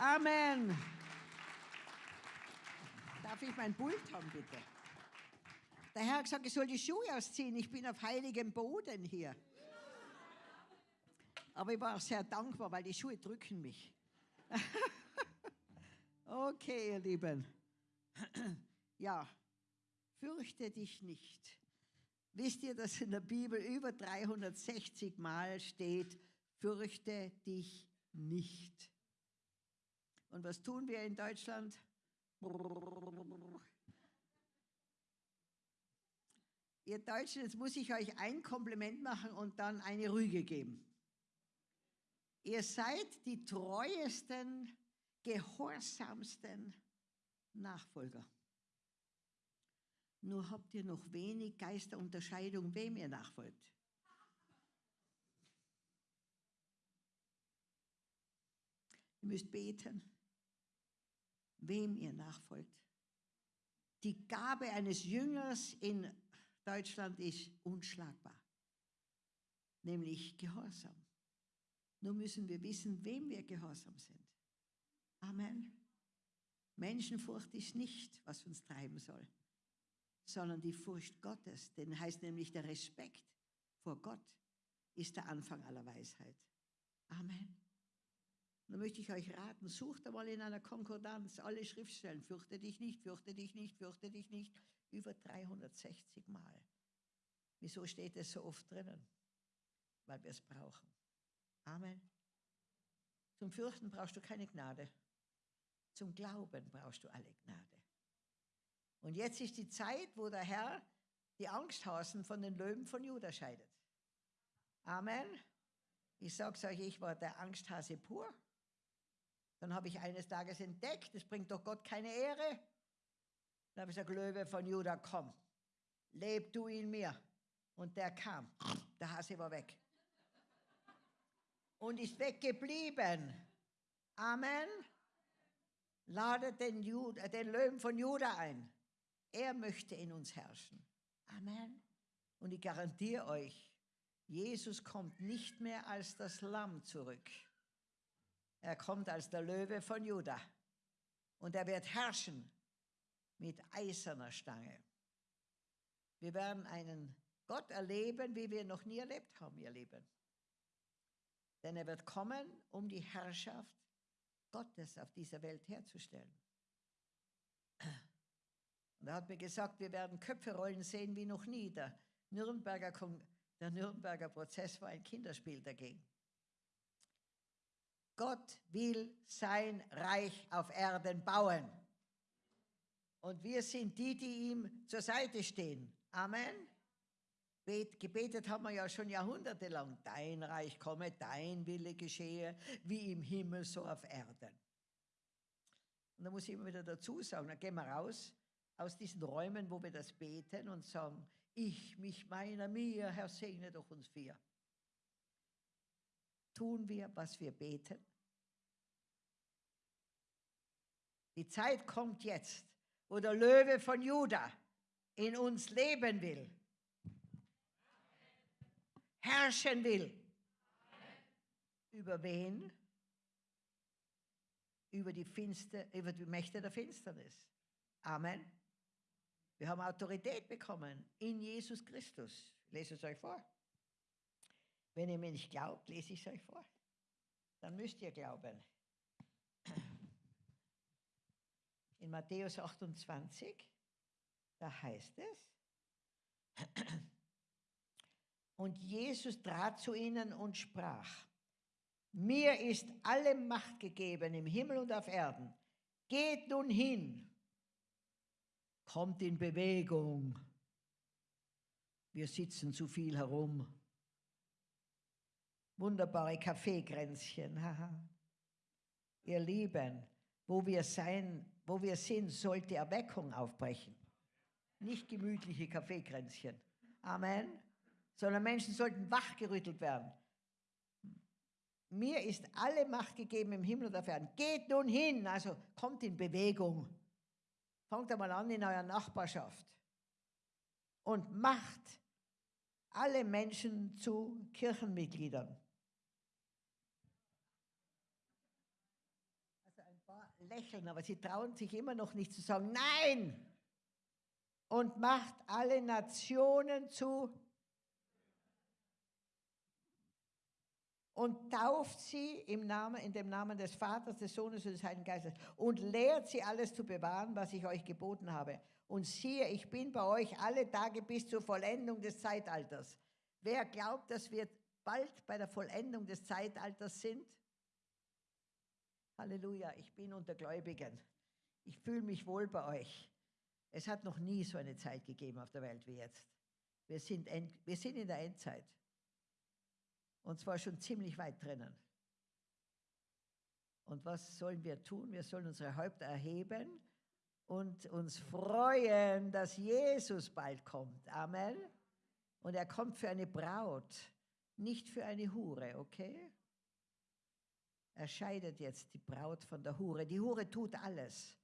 Amen. Darf ich mein Pult haben, bitte? Der Herr hat gesagt, ich soll die Schuhe ausziehen. Ich bin auf heiligem Boden hier. Aber ich war auch sehr dankbar, weil die Schuhe drücken mich. [laughs] okay, ihr Lieben. ja, fürchte dich nicht. Wisst ihr, dass in der Bibel über 360 Mal steht, fürchte dich nicht. Und was tun wir in Deutschland? Ihr Deutschen, jetzt muss ich euch ein Kompliment machen und dann eine Rüge geben. Ihr seid die treuesten, gehorsamsten Nachfolger. Nur habt ihr noch wenig Geisterunterscheidung, wem ihr nachfolgt. Ihr müsst beten, wem ihr nachfolgt. Die Gabe eines Jüngers in Deutschland ist unschlagbar, nämlich Gehorsam. Nur müssen wir wissen, wem wir gehorsam sind. Amen. Menschenfurcht ist nicht, was uns treiben soll, sondern die Furcht Gottes. Denn heißt nämlich der Respekt vor Gott ist der Anfang aller Weisheit. Amen. Und da möchte ich euch raten, sucht einmal in einer Konkordanz alle Schriftstellen. Fürchte dich nicht, fürchte dich nicht, fürchte dich nicht. Über 360 Mal. Wieso steht es so oft drinnen? Weil wir es brauchen. Amen. Zum Fürchten brauchst du keine Gnade. Zum Glauben brauchst du alle Gnade. Und jetzt ist die Zeit, wo der Herr die Angsthasen von den Löwen von Juda scheidet. Amen. Ich sage es euch, ich war der Angsthase pur. Dann habe ich eines Tages entdeckt, es bringt doch Gott keine Ehre. Dann habe ich gesagt, Löwe von Juda, komm, leb du in mir. Und der kam, der Hase war weg und ist weggeblieben. Amen. Ladet den, Jude, den Löwen von Juda ein. Er möchte in uns herrschen. Amen. Und ich garantiere euch, Jesus kommt nicht mehr als das Lamm zurück. Er kommt als der Löwe von Juda. Und er wird herrschen mit eiserner Stange. Wir werden einen Gott erleben, wie wir noch nie erlebt haben, ihr Lieben. Denn er wird kommen, um die Herrschaft Gottes auf dieser Welt herzustellen. Und er hat mir gesagt, wir werden Köpfe rollen sehen wie noch nie. Der Nürnberger, der Nürnberger Prozess war ein Kinderspiel dagegen. Gott will sein Reich auf Erden bauen. Und wir sind die, die ihm zur Seite stehen. Amen gebetet haben wir ja schon jahrhundertelang. Dein Reich komme, dein Wille geschehe, wie im Himmel, so auf Erden. Und da muss ich immer wieder dazu sagen, dann gehen wir raus aus diesen Räumen, wo wir das beten und sagen, ich, mich, meiner, mir, Herr, segne doch uns vier. Tun wir, was wir beten? Die Zeit kommt jetzt, wo der Löwe von Juda in uns leben will herrschen will. Über wen? Über die, Finster, über die Mächte der Finsternis. Amen. Wir haben Autorität bekommen in Jesus Christus. Ich lese es euch vor. Wenn ihr mir nicht glaubt, lese ich es euch vor. Dann müsst ihr glauben. In Matthäus 28, da heißt es, und Jesus trat zu ihnen und sprach, mir ist alle Macht gegeben im Himmel und auf Erden. Geht nun hin, kommt in Bewegung. Wir sitzen zu viel herum. Wunderbare Kaffeekränzchen. Ihr Lieben, wo wir sein, wo wir sind, sollte Erweckung aufbrechen. Nicht gemütliche Kaffeekränzchen. Amen. Sondern Menschen sollten wachgerüttelt werden. Mir ist alle Macht gegeben im Himmel und auf Erden. Geht nun hin, also kommt in Bewegung. Fangt einmal an in eurer Nachbarschaft und macht alle Menschen zu Kirchenmitgliedern. Also ein paar lächeln, aber sie trauen sich immer noch nicht zu sagen, nein! Und macht alle Nationen zu und tauft sie im Namen, in dem Namen des Vaters, des Sohnes und des Heiligen Geistes und lehrt sie alles zu bewahren, was ich euch geboten habe. Und siehe, ich bin bei euch alle Tage bis zur Vollendung des Zeitalters. Wer glaubt, dass wir bald bei der Vollendung des Zeitalters sind? Halleluja, ich bin unter Gläubigen. Ich fühle mich wohl bei euch. Es hat noch nie so eine Zeit gegeben auf der Welt wie jetzt. Wir sind, wir sind in der Endzeit. Und zwar schon ziemlich weit drinnen. Und was sollen wir tun? Wir sollen unsere Häupter erheben und uns freuen, dass Jesus bald kommt. Amen. Und er kommt für eine Braut, nicht für eine Hure, okay? Scheidet jetzt die Braut von der Hure. Die Hure tut alles,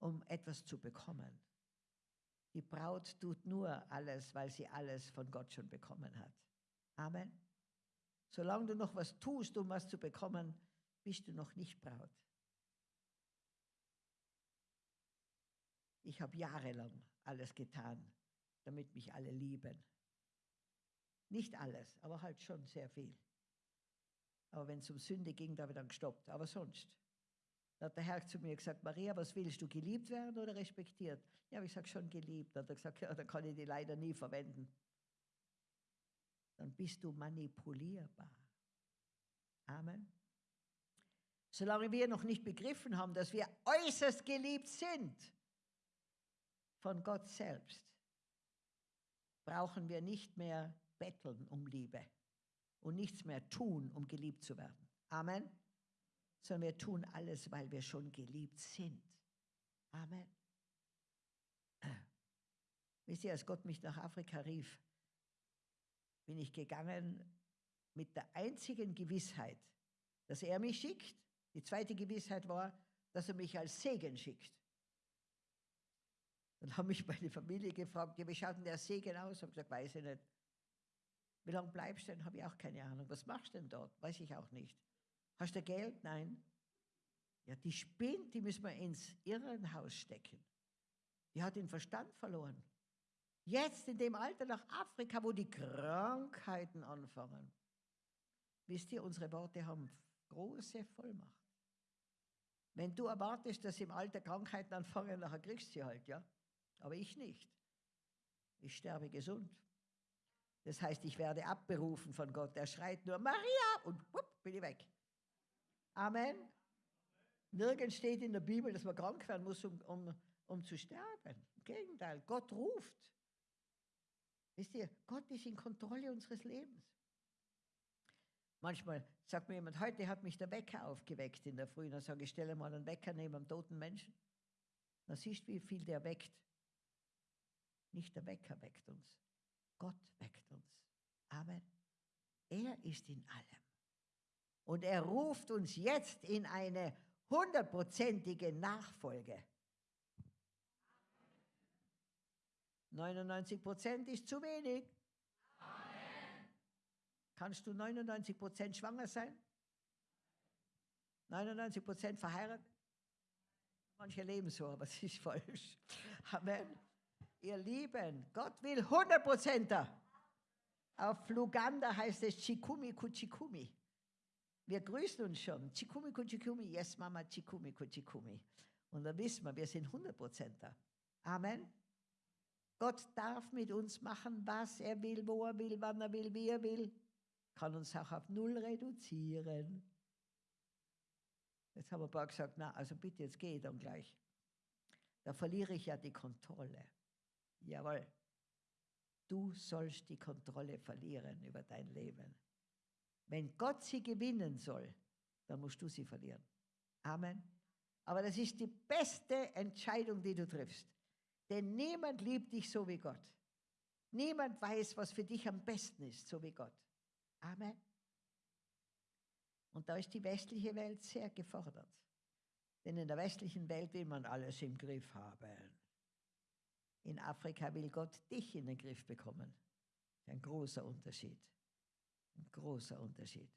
um etwas zu bekommen. Die Braut tut nur alles, weil sie alles von Gott schon bekommen hat. Amen. Solange du noch was tust, um was zu bekommen, bist du noch nicht Braut. Ich habe jahrelang alles getan, damit mich alle lieben. Nicht alles, aber halt schon sehr viel. Aber wenn es um Sünde ging, da habe ich dann gestoppt. Aber sonst. Da hat der Herr zu mir gesagt, Maria, was willst du, geliebt werden oder respektiert? Ja, aber ich sage schon geliebt. Dann hat er gesagt, ja, dann kann ich die leider nie verwenden dann bist du manipulierbar. Amen. Solange wir noch nicht begriffen haben, dass wir äußerst geliebt sind von Gott selbst, brauchen wir nicht mehr betteln um Liebe und nichts mehr tun, um geliebt zu werden. Amen. Sondern wir tun alles, weil wir schon geliebt sind. Amen. [clears throat] Wisst ihr, als Gott mich nach Afrika rief, bin ich gegangen mit der einzigen Gewissheit, dass er mich schickt. Die zweite Gewissheit war, dass er mich als Segen schickt. Dann haben mich meine Familie gefragt, ja, wie schaut denn der Segen aus? Ich habe gesagt, weiß ich nicht. Wie lange bleibst du denn? Habe ich auch keine Ahnung. Was machst du denn dort? Weiß ich auch nicht. Hast du Geld? Nein. Ja, die spinnt, die müssen wir ins Irrenhaus stecken. Die hat den Verstand verloren. Jetzt in dem Alter nach Afrika, wo die Krankheiten anfangen. Wisst ihr, unsere Worte haben große Vollmacht. Wenn du erwartest, dass im Alter Krankheiten anfangen, nachher kriegst du sie halt, ja. Aber ich nicht. Ich sterbe gesund. Das heißt, ich werde abberufen von Gott. Er schreit nur Maria und wupp, bin ich weg. Amen. Nirgends steht in der Bibel, dass man krank werden muss, um, um, um zu sterben. Im Gegenteil, Gott ruft. Wisst ihr, Gott ist in Kontrolle unseres Lebens. Manchmal sagt mir jemand, heute hat mich der Wecker aufgeweckt in der Früh. Dann sage ich, stelle mal einen Wecker neben einem toten Menschen. Dann siehst du, wie viel der weckt. Nicht der Wecker weckt uns. Gott weckt uns. Amen. Er ist in allem. Und er ruft uns jetzt in eine hundertprozentige Nachfolge. 99 Prozent ist zu wenig. Amen. Kannst du 99 Prozent schwanger sein? 99 Prozent verheiratet? Manche leben so, aber es ist falsch. Amen. Ihr Lieben, Gott will 100 Prozenter. Auf Luganda heißt es Chikumi Kuchikumi. Wir grüßen uns schon. Chikumi Kuchikumi, yes Mama, Chikumi Kuchikumi. Und da wissen wir, wir sind 100 Prozenter. Amen. Gott darf mit uns machen, was er will, wo er will, wann er will, wie er will. Kann uns auch auf Null reduzieren. Jetzt haben ein paar gesagt, na, also bitte, jetzt gehe dann gleich. Da verliere ich ja die Kontrolle. Jawohl. Du sollst die Kontrolle verlieren über dein Leben. Wenn Gott sie gewinnen soll, dann musst du sie verlieren. Amen. Aber das ist die beste Entscheidung, die du triffst. Denn niemand liebt dich so wie Gott. Niemand weiß, was für dich am besten ist, so wie Gott. Amen. Und da ist die westliche Welt sehr gefordert. Denn in der westlichen Welt will man alles im Griff haben. In Afrika will Gott dich in den Griff bekommen. Ein großer Unterschied. Ein großer Unterschied.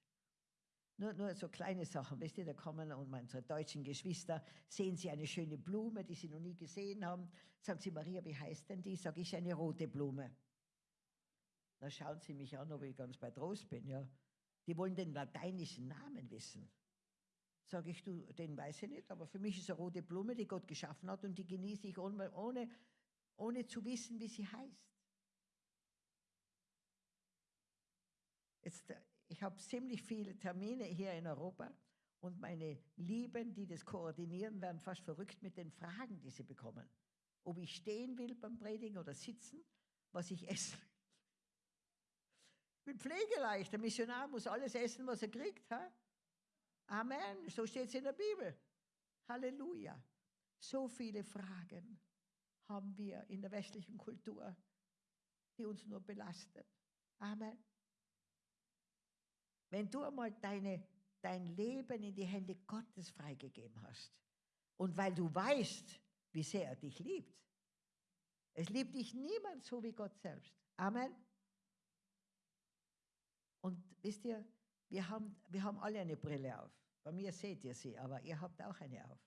Nur, nur so kleine Sachen, wisst ihr, da kommen und unsere deutschen Geschwister, sehen sie eine schöne Blume, die sie noch nie gesehen haben. Sagen sie, Maria, wie heißt denn die? Sag ich, eine rote Blume. Dann schauen sie mich an, ob ich ganz bei Trost bin. Ja. Die wollen den lateinischen Namen wissen. Sag ich, du, den weiß ich nicht, aber für mich ist eine rote Blume, die Gott geschaffen hat und die genieße ich ohne, ohne, ohne zu wissen, wie sie heißt. Jetzt, äh, ich habe ziemlich viele Termine hier in Europa und meine Lieben, die das koordinieren, werden fast verrückt mit den Fragen, die sie bekommen. Ob ich stehen will beim Predigen oder sitzen, was ich [laughs] will. Ich bin pflegeleicht. Der Missionar muss alles essen, was er kriegt. Ha? Amen. So steht es in der Bibel. Halleluja. So viele Fragen haben wir in der westlichen Kultur, die uns nur belasten. Amen. Wenn du einmal deine, dein Leben in die Hände Gottes freigegeben hast und weil du weißt, wie sehr er dich liebt, es liebt dich niemand so wie Gott selbst. Amen. Und wisst ihr, wir haben, wir haben alle eine Brille auf. Bei mir seht ihr sie, aber ihr habt auch eine auf.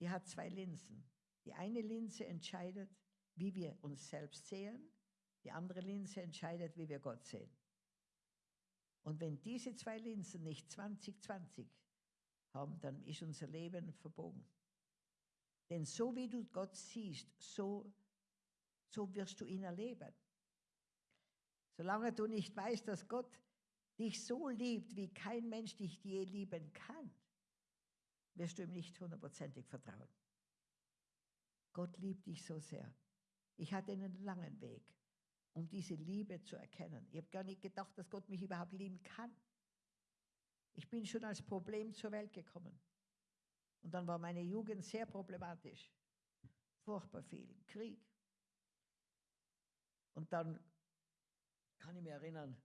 Die hat zwei Linsen. Die eine Linse entscheidet, wie wir uns selbst sehen. Die andere Linse entscheidet, wie wir Gott sehen. Und wenn diese zwei Linsen nicht 2020 haben, dann ist unser Leben verbogen. Denn so wie du Gott siehst, so, so wirst du ihn erleben. Solange du nicht weißt, dass Gott dich so liebt, wie kein Mensch dich je lieben kann, wirst du ihm nicht hundertprozentig vertrauen. Gott liebt dich so sehr. Ich hatte einen langen Weg um diese Liebe zu erkennen. Ich habe gar nicht gedacht, dass Gott mich überhaupt lieben kann. Ich bin schon als Problem zur Welt gekommen. Und dann war meine Jugend sehr problematisch. Furchtbar viel. Krieg. Und dann kann ich mich erinnern,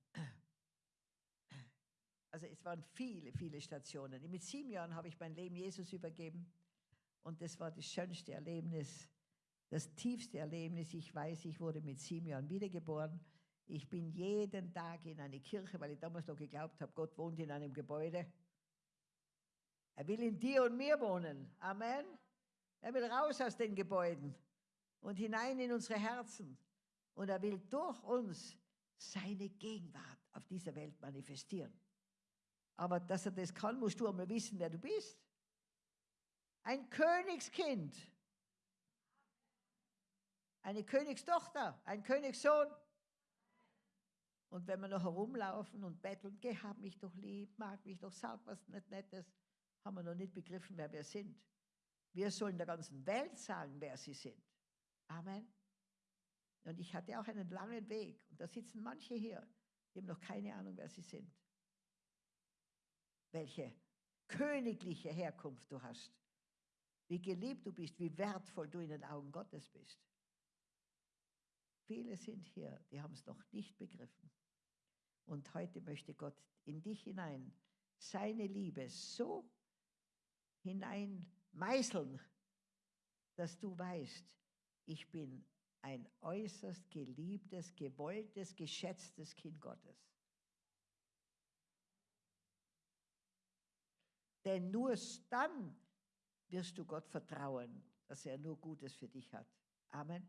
also es waren viele, viele Stationen. Mit sieben Jahren habe ich mein Leben Jesus übergeben. Und das war das schönste Erlebnis das tiefste Erlebnis, ich weiß, ich wurde mit sieben Jahren wiedergeboren. Ich bin jeden Tag in eine Kirche, weil ich damals noch geglaubt habe, Gott wohnt in einem Gebäude. Er will in dir und mir wohnen. Amen. Er will raus aus den Gebäuden und hinein in unsere Herzen. Und er will durch uns seine Gegenwart auf dieser Welt manifestieren. Aber dass er das kann, musst du einmal wissen, wer du bist. Ein Königskind eine Königstochter, ein Königssohn. Und wenn wir noch herumlaufen und betteln, geh, hab mich doch lieb, mag mich doch, sag was nicht Nettes, haben wir noch nicht begriffen, wer wir sind. Wir sollen der ganzen Welt sagen, wer sie sind. Amen. Und ich hatte auch einen langen Weg. Und da sitzen manche hier, die haben noch keine Ahnung, wer sie sind. Welche königliche Herkunft du hast. Wie geliebt du bist, wie wertvoll du in den Augen Gottes bist. Viele sind hier, die haben es noch nicht begriffen. Und heute möchte Gott in dich hinein seine Liebe so hinein meißeln, dass du weißt, ich bin ein äußerst geliebtes, gewolltes, geschätztes Kind Gottes. Denn nur dann wirst du Gott vertrauen, dass er nur Gutes für dich hat. Amen.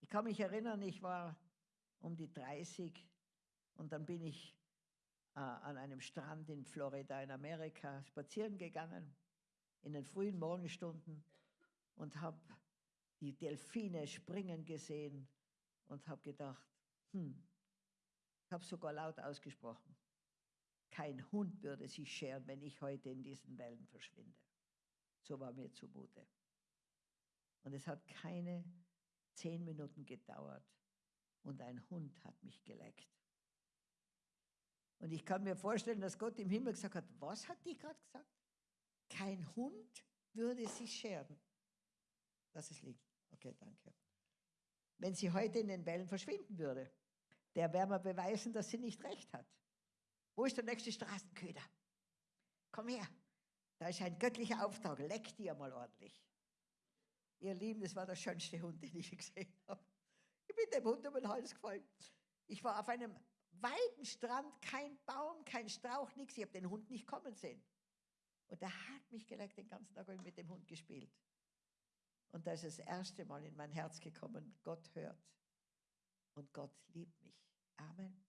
Ich kann mich erinnern, ich war um die 30 und dann bin ich äh, an einem Strand in Florida in Amerika spazieren gegangen in den frühen Morgenstunden und habe die Delfine springen gesehen und habe gedacht, hm, ich habe sogar laut ausgesprochen, kein Hund würde sich scheren, wenn ich heute in diesen Wellen verschwinde. So war mir zumute. Und es hat keine zehn Minuten gedauert und ein Hund hat mich geleckt. Und ich kann mir vorstellen, dass Gott im Himmel gesagt hat, was hat die gerade gesagt? Kein Hund würde sich scheren. Lass es liegen. Okay, danke. Wenn sie heute in den Wellen verschwinden würde, der wäre mir beweisen, dass sie nicht recht hat. Wo ist der nächste Straßenköder? Komm her. Da ist ein göttlicher Auftrag. Leck dir mal ordentlich. Ihr Lieben, das war der schönste Hund, den ich gesehen habe. Ich bin dem Hund um den Hals gefallen. Ich war auf einem weiten Strand, kein Baum, kein Strauch, nichts. Ich habe den Hund nicht kommen sehen. Und er hat mich geleckt, den ganzen Tag mit dem Hund gespielt. Und da ist das erste Mal in mein Herz gekommen, Gott hört und Gott liebt mich. Amen.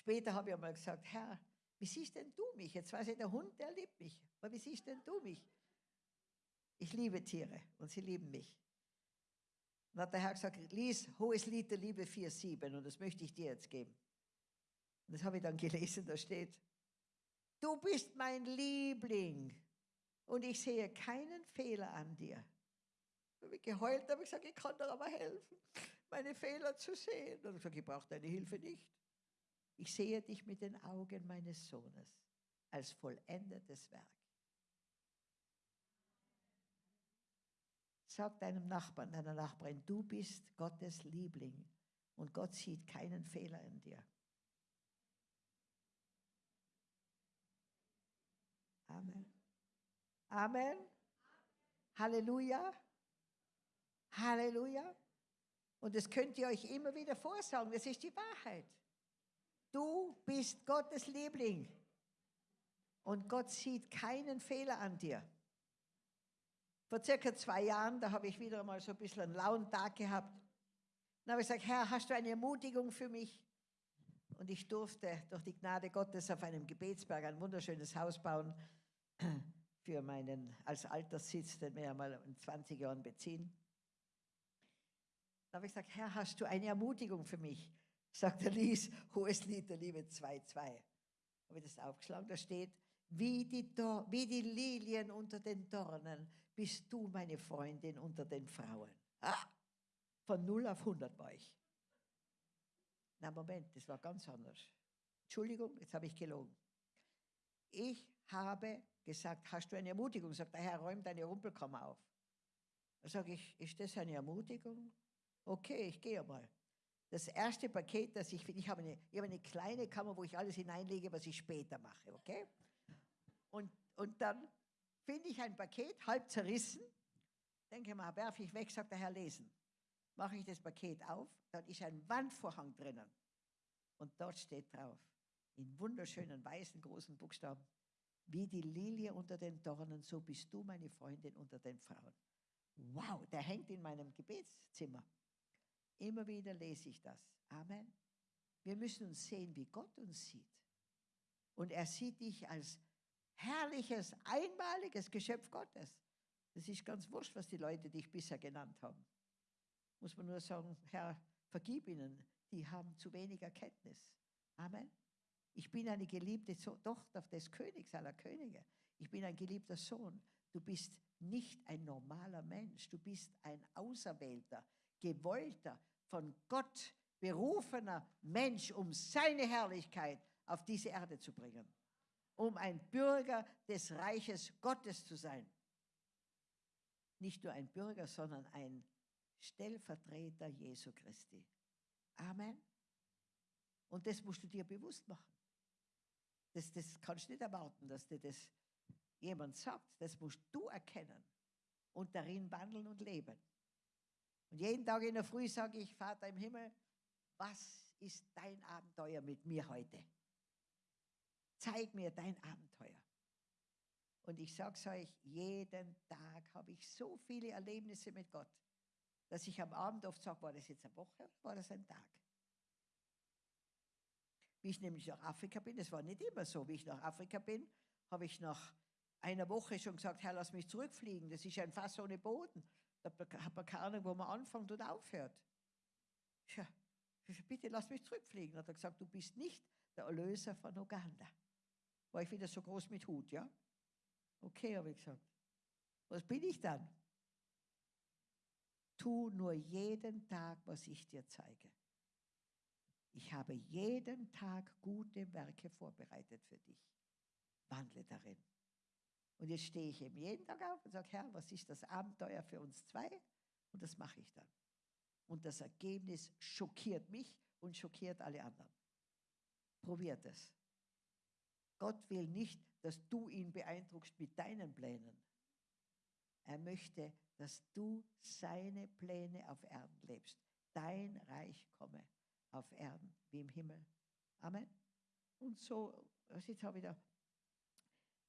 Später habe ich einmal gesagt, Herr, wie siehst denn du mich? Jetzt weiß ich, der Hund, der liebt mich. Aber wie siehst denn du mich? Ich liebe Tiere und sie lieben mich. Und hat der Herr gesagt, lies Hohes Lied der Liebe 4,7 und das möchte ich dir jetzt geben. Und das habe ich dann gelesen, da steht, du bist mein Liebling und ich sehe keinen Fehler an dir. Da habe ich geheult, da habe ich gesagt, ich kann dir aber helfen, meine Fehler zu sehen. Und ich gesagt, ich brauche deine Hilfe nicht. Ich sehe dich mit den Augen meines Sohnes als vollendetes Werk. Sag deinem Nachbarn, deiner Nachbarin, du bist Gottes Liebling und Gott sieht keinen Fehler in dir. Amen. Amen. Halleluja. Halleluja. Und das könnt ihr euch immer wieder vorsagen, das ist die Wahrheit. Du bist Gottes Liebling. Und Gott sieht keinen Fehler an dir. Vor circa zwei Jahren, da habe ich wieder mal so ein bisschen einen lauen Tag gehabt. Dann habe ich gesagt, Herr, hast du eine Ermutigung für mich? Und ich durfte durch die Gnade Gottes auf einem Gebetsberg ein wunderschönes Haus bauen [clears throat] für meinen als Alterssitz, den wir ja mal in 20 Jahren beziehen. Da habe ich gesagt, Herr, hast du eine Ermutigung für mich? Sagt der Lies, hohes Lied der Liebe 2,2. Habe ich das aufgeschlagen, da steht, wie die, wie die Lilien unter den Dornen bist du meine Freundin unter den Frauen. Ah, von 0 auf 100 war ich. Na Moment, das war ganz anders. Entschuldigung, jetzt habe ich gelogen. Ich habe gesagt, hast du eine Ermutigung? Sagt der Herr, räum deine Rumpelkammer auf. Da sage ich, ist das eine Ermutigung? Okay, ich gehe mal. Das erste Paket, das ich finde, ich habe eine, ich habe eine kleine Kammer, wo ich alles hineinlege, was ich später mache, okay? Und, und dann finde ich ein Paket, halb zerrissen, denke mal, werfe ich weg, sagt der Herr, lesen. Mache ich das Paket auf, dann ist ein Wandvorhang drinnen. Und dort steht drauf, in wunderschönen weißen großen Buchstaben, wie die Lilie unter den Dornen, so bist du meine Freundin unter den Frauen. Wow, der hängt in meinem Gebetszimmer. Immer wieder lese ich das. Amen. Wir müssen uns sehen, wie Gott uns sieht. Und er sieht dich als herrliches, einmaliges Geschöpf Gottes. Das ist ganz wurscht, was die Leute dich bisher genannt haben. Muss man nur sagen, Herr, vergib ihnen, die haben zu wenig Erkenntnis. Amen. Ich bin eine geliebte Tochter des Königs aller Könige. Ich bin ein geliebter Sohn. Du bist nicht ein normaler Mensch. Du bist ein auserwählter, gewollter, von Gott berufener Mensch, um seine Herrlichkeit auf diese Erde zu bringen. Um ein Bürger des Reiches Gottes zu sein. Nicht nur ein Bürger, sondern ein Stellvertreter Jesu Christi. Amen. Und das musst du dir bewusst machen. Das, das kannst du nicht erwarten, dass dir das jemand sagt. Das musst du erkennen und darin wandeln und leben. Und jeden Tag in der Früh sage ich, Vater im Himmel, was ist dein Abenteuer mit mir heute? Zeig mir dein Abenteuer. Und ich sage es euch, jeden Tag habe ich so viele Erlebnisse mit Gott, dass ich am Abend oft sage, war das jetzt eine Woche oder war das ein Tag? Wie ich nämlich nach Afrika bin, das war nicht immer so, wie ich nach Afrika bin, habe ich nach einer Woche schon gesagt, Herr, lass mich zurückfliegen, das ist ein Fass ohne Boden. Da hat man keine Ahnung, wo man anfängt und aufhört. Ja, bitte lass mich zurückfliegen. Hat er gesagt, du bist nicht der Erlöser von Uganda. War ich wieder so groß mit Hut, ja? Okay, habe ich gesagt. Was bin ich dann? Tu nur jeden Tag, was ich dir zeige. Ich habe jeden Tag gute Werke vorbereitet für dich. Wandle darin. Und jetzt stehe ich eben jeden Tag auf und sage, Herr, was ist das Abenteuer für uns zwei? Und das mache ich dann. Und das Ergebnis schockiert mich und schockiert alle anderen. Probiert es. Gott will nicht, dass du ihn beeindruckst mit deinen Plänen. Er möchte, dass du seine Pläne auf Erden lebst. Dein Reich komme auf Erden wie im Himmel. Amen. Und so, jetzt habe ich da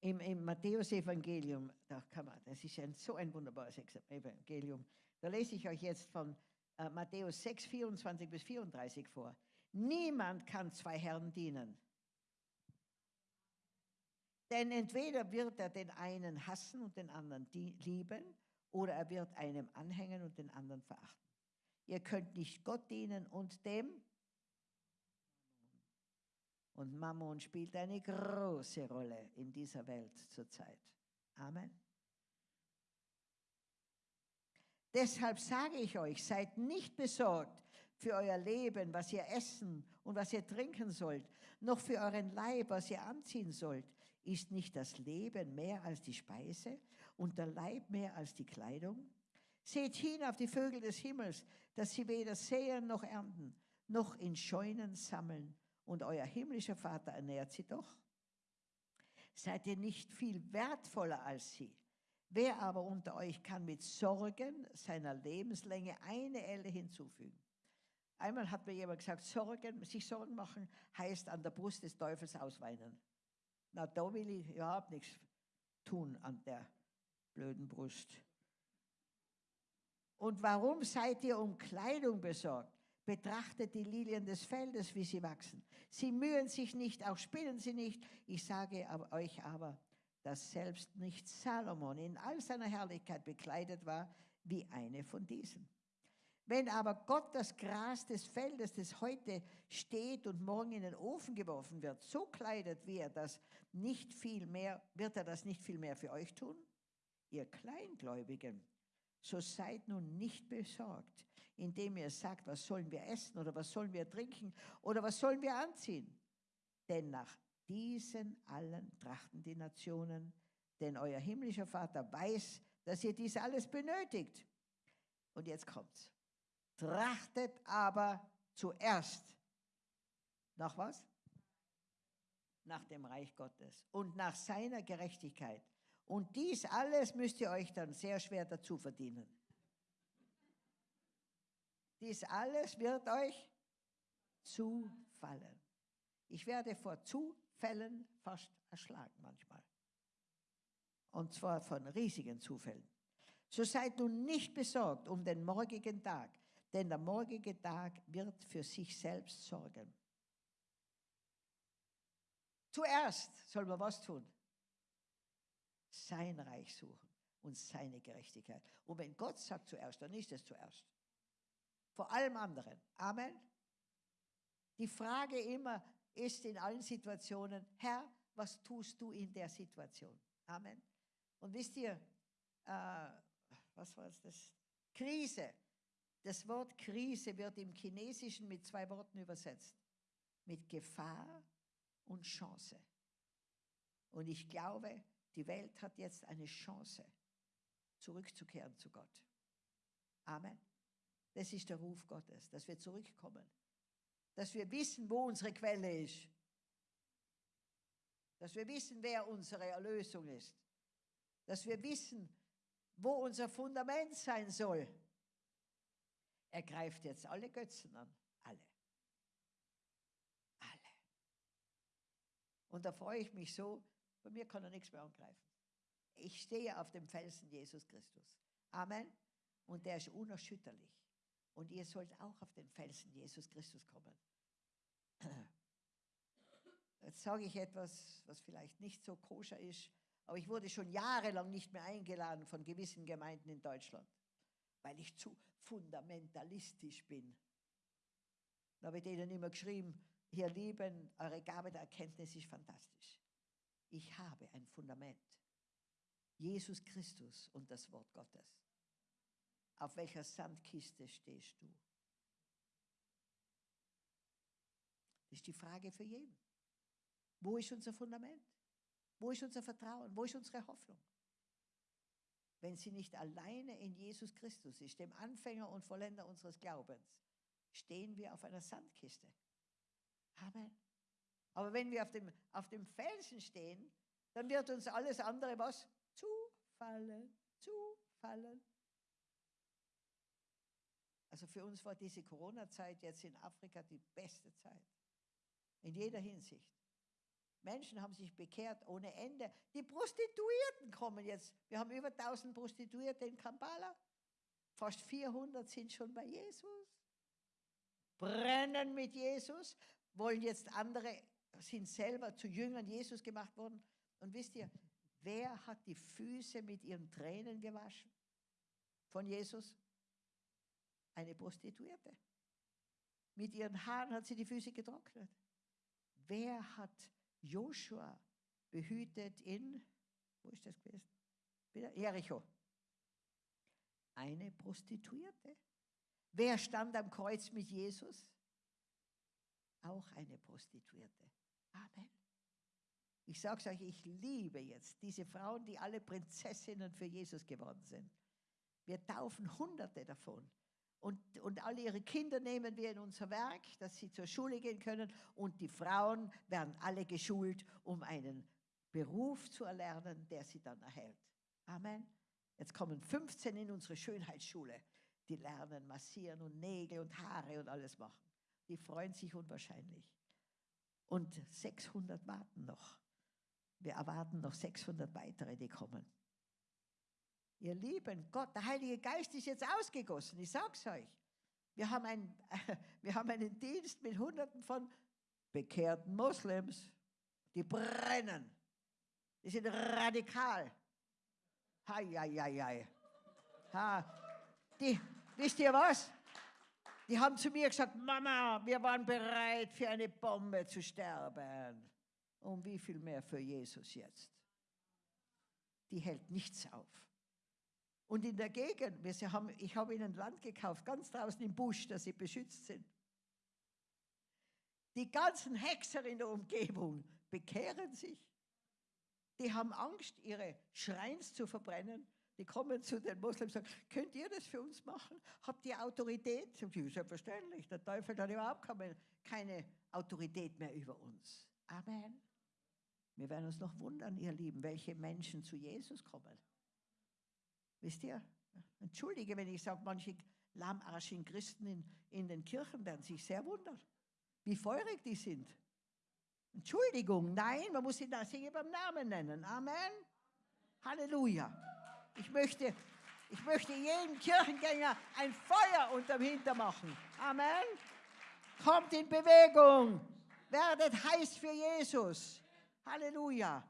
im, im Matthäus-Evangelium, da das ist ein, so ein wunderbares Evangelium. Da lese ich euch jetzt von äh, Matthäus 6, 24 bis 34 vor. Niemand kann zwei Herren dienen. Denn entweder wird er den einen hassen und den anderen lieben, oder er wird einem anhängen und den anderen verachten. Ihr könnt nicht Gott dienen und dem. Und Mammon spielt eine große Rolle in dieser Welt zurzeit. Amen. Deshalb sage ich euch, seid nicht besorgt für euer Leben, was ihr essen und was ihr trinken sollt, noch für euren Leib, was ihr anziehen sollt. Ist nicht das Leben mehr als die Speise und der Leib mehr als die Kleidung? Seht hin auf die Vögel des Himmels, dass sie weder säen noch ernten, noch in Scheunen sammeln, und euer himmlischer Vater ernährt sie doch. Seid ihr nicht viel wertvoller als sie? Wer aber unter euch kann mit Sorgen seiner Lebenslänge eine Elle hinzufügen? Einmal hat mir jemand gesagt, Sorgen, sich Sorgen machen heißt an der Brust des Teufels ausweinen. Na, da will ich überhaupt nichts tun an der blöden Brust. Und warum seid ihr um Kleidung besorgt? Betrachtet die Lilien des Feldes, wie sie wachsen. Sie mühen sich nicht, auch spinnen sie nicht. Ich sage euch aber, dass selbst nicht Salomon in all seiner Herrlichkeit bekleidet war wie eine von diesen. Wenn aber Gott das Gras des Feldes, das heute steht und morgen in den Ofen geworfen wird, so kleidet, wie er das nicht viel mehr, wird er das nicht viel mehr für euch tun? Ihr Kleingläubigen, so seid nun nicht besorgt, indem ihr sagt, was sollen wir essen oder was sollen wir trinken oder was sollen wir anziehen? Denn nach diesen allen trachten die Nationen, denn euer himmlischer Vater weiß, dass ihr dies alles benötigt. Und jetzt kommt's. Trachtet aber zuerst nach was? Nach dem Reich Gottes und nach seiner Gerechtigkeit. Und dies alles müsst ihr euch dann sehr schwer dazu verdienen. Dies alles wird euch zufallen. Ich werde vor Zufällen fast erschlagen manchmal. Und zwar von riesigen Zufällen. So seid nun nicht besorgt um den morgigen Tag, denn der morgige Tag wird für sich selbst sorgen. Zuerst soll man was tun? Sein Reich suchen und seine Gerechtigkeit. Und wenn Gott sagt zuerst, dann ist es zuerst. Vor allem anderen. Amen. Die Frage immer ist in allen Situationen, Herr, was tust du in der Situation? Amen. Und wisst ihr, äh, was war das? Krise. Das Wort Krise wird im Chinesischen mit zwei Worten übersetzt. Mit Gefahr und Chance. Und ich glaube, die Welt hat jetzt eine Chance, zurückzukehren zu Gott. Amen. Das ist der Ruf Gottes, dass wir zurückkommen. Dass wir wissen, wo unsere Quelle ist. Dass wir wissen, wer unsere Erlösung ist. Dass wir wissen, wo unser Fundament sein soll. Er greift jetzt alle Götzen an. Alle. Alle. Und da freue ich mich so, bei mir kann er nichts mehr angreifen. Ich stehe auf dem Felsen Jesus Christus. Amen. Und der ist unerschütterlich. Und ihr sollt auch auf den Felsen Jesus Christus kommen. Jetzt sage ich etwas, was vielleicht nicht so koscher ist, aber ich wurde schon jahrelang nicht mehr eingeladen von gewissen Gemeinden in Deutschland, weil ich zu fundamentalistisch bin. Da habe ich denen immer geschrieben, ihr Lieben, eure Gabe der Erkenntnis ist fantastisch. Ich habe ein Fundament. Jesus Christus und das Wort Gottes. Auf welcher Sandkiste stehst du? Das ist die Frage für jeden. Wo ist unser Fundament? Wo ist unser Vertrauen? Wo ist unsere Hoffnung? wenn sie nicht alleine in Jesus Christus ist, dem Anfänger und Vollender unseres Glaubens, stehen wir auf einer Sandkiste. Amen. Aber wenn wir auf dem, auf dem Felsen stehen, dann wird uns alles andere was? Zufallen, zufallen. Also für uns war diese Corona-Zeit jetzt in Afrika die beste Zeit. In jeder Hinsicht. Menschen haben sich bekehrt ohne Ende. Die Prostituierten kommen jetzt. Wir haben über 1000 Prostituierte in Kampala. Fast 400 sind schon bei Jesus. Brennen mit Jesus, wollen jetzt andere, sind selber zu Jüngern Jesus gemacht worden. Und wisst ihr, wer hat die Füße mit ihren Tränen gewaschen von Jesus? Eine Prostituierte. Mit ihren Haaren hat sie die Füße getrocknet. Wer hat Joshua behütet in, wo ist das gewesen? Wieder Jericho. Eine Prostituierte. Wer stand am Kreuz mit Jesus? Auch eine Prostituierte. Amen. Ich sage euch, ich liebe jetzt diese Frauen, die alle Prinzessinnen für Jesus geworden sind. Wir taufen Hunderte davon. Und, und alle ihre Kinder nehmen wir in unser Werk, dass sie zur Schule gehen können. Und die Frauen werden alle geschult, um einen Beruf zu erlernen, der sie dann erhält. Amen. Jetzt kommen 15 in unsere Schönheitsschule. Die lernen massieren und Nägel und Haare und alles machen. Die freuen sich unwahrscheinlich. Und 600 warten noch. Wir erwarten noch 600 weitere, die kommen. Ihr Lieben, Gott, der Heilige Geist ist jetzt ausgegossen, ich sag's euch. Wir haben, ein, [laughs] wir haben einen Dienst mit Hunderten von bekehrten Moslems, die brennen. Die sind radikal. Hei, hei, hei, hei. Ha. Die, wisst ihr was? Die haben zu mir gesagt, Mama, wir waren bereit, für eine Bombe zu sterben. Und wie viel mehr für Jesus jetzt? Die hält nichts auf. Und in der Gegend, wir haben, ich habe ihnen Land gekauft, ganz draußen im Busch, dass sie beschützt sind. Die ganzen Hexer in der Umgebung bekehren sich. Die haben Angst, ihre Schreins zu verbrennen. Die kommen zu den Moslems und sagen, könnt ihr das für uns machen? Habt ihr Autorität? Sie selbstverständlich, der Teufel hat überhaupt keine Autorität mehr über uns. Amen. Wir werden uns noch wundern, ihr Lieben, welche Menschen zu Jesus kommen. Wisst ihr? Entschuldige, wenn ich sage, manche lahmarschigen Christen in, in den Kirchen werden sich sehr wundern, wie feurig die sind. Entschuldigung, nein, man muss sie da singen beim Namen nennen. Amen. Halleluja. Ich möchte, ich möchte jedem Kirchengänger ein Feuer unterm Hinter machen. Amen. Kommt in Bewegung. Werdet heiß für Jesus. Halleluja.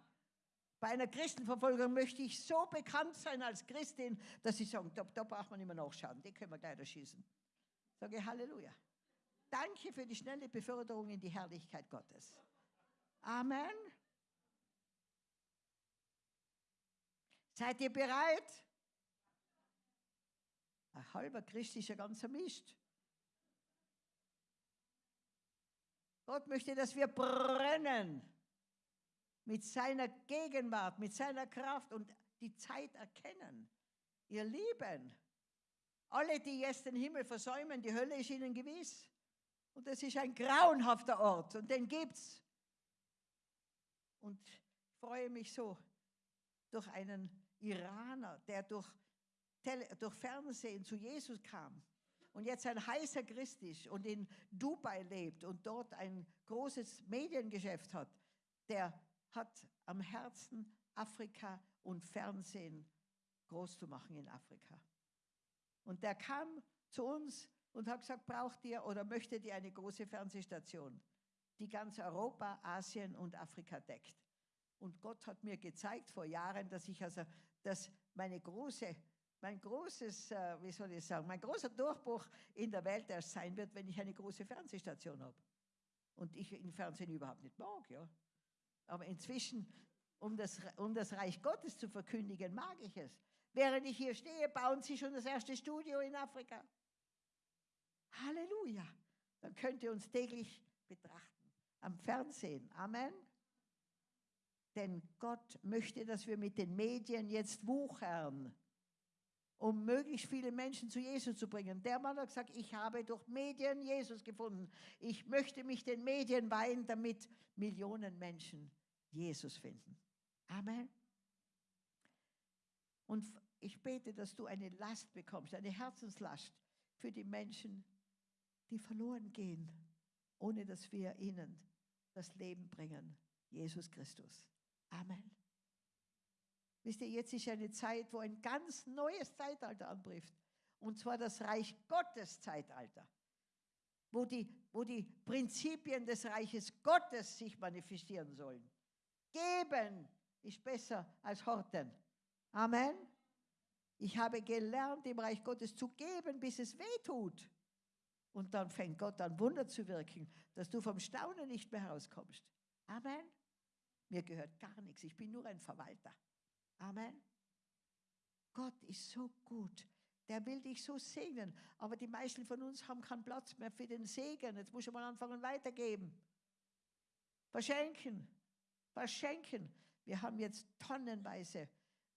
Bei einer Christenverfolgung möchte ich so bekannt sein als Christin, dass sie sagen, da, da braucht man immer nachschauen, die können wir gleich erschießen. Sage Halleluja. Danke für die schnelle Beförderung in die Herrlichkeit Gottes. Amen. Seid ihr bereit? Ein halber Christ ist ja ganz Mist. Gott möchte, dass wir brennen mit seiner Gegenwart, mit seiner Kraft und die Zeit erkennen. Ihr Lieben, alle, die jetzt den Himmel versäumen, die Hölle ist ihnen gewiss. Und das ist ein grauenhafter Ort und den gibt's. Und ich freue mich so durch einen Iraner, der durch, Tele durch Fernsehen zu Jesus kam und jetzt ein heißer Christ ist und in Dubai lebt und dort ein großes Mediengeschäft hat, der hat am Herzen, Afrika und Fernsehen groß zu machen in Afrika. Und der kam zu uns und hat gesagt, braucht ihr oder möchtet ihr eine große Fernsehstation, die ganz Europa, Asien und Afrika deckt. Und Gott hat mir gezeigt vor Jahren, dass ich also, dass meine große, mein großes, äh, wie soll ich sagen, mein großer Durchbruch in der Welt erst sein wird, wenn ich eine große Fernsehstation habe. Und ich im Fernsehen überhaupt nicht mag, ja. Aber inzwischen, um das, um das Reich Gottes zu verkündigen, mag ich es. Während ich hier stehe, bauen sie schon das erste Studio in Afrika. Halleluja. Dann könnt ihr uns täglich betrachten. Am Fernsehen. Amen. Denn Gott möchte, dass wir mit den Medien jetzt wuchern. um möglichst viele Menschen zu Jesus zu bringen. Der Mann hat gesagt, ich habe durch Medien Jesus gefunden. Ich möchte mich den Medien weihen, damit Millionen Menschen Jesus finden. Amen. Und ich bete, dass du eine Last bekommst, eine Herzenslast für die Menschen, die verloren gehen, ohne dass wir ihnen das Leben bringen. Jesus Christus. Amen. Wisst ihr, jetzt ist eine Zeit, wo ein ganz neues Zeitalter anbricht. Und zwar das Reich Gottes Zeitalter. Wo die, wo die Prinzipien des Reiches Gottes sich manifestieren sollen. Geben ist besser als horten. Amen. Ich habe gelernt, im Reich Gottes zu geben, bis es weh tut. Und dann fängt Gott an, Wunder zu wirken, dass du vom Staunen nicht mehr herauskommst. Amen. Mir gehört gar nichts. Ich bin nur ein Verwalter. Amen. Gott ist so gut. Der will dich so segnen. Aber die meisten von uns haben keinen Platz mehr für den Segen. Jetzt muss ich mal anfangen weitergeben. Verschenken. Verschenken. Wir haben jetzt tonnenweise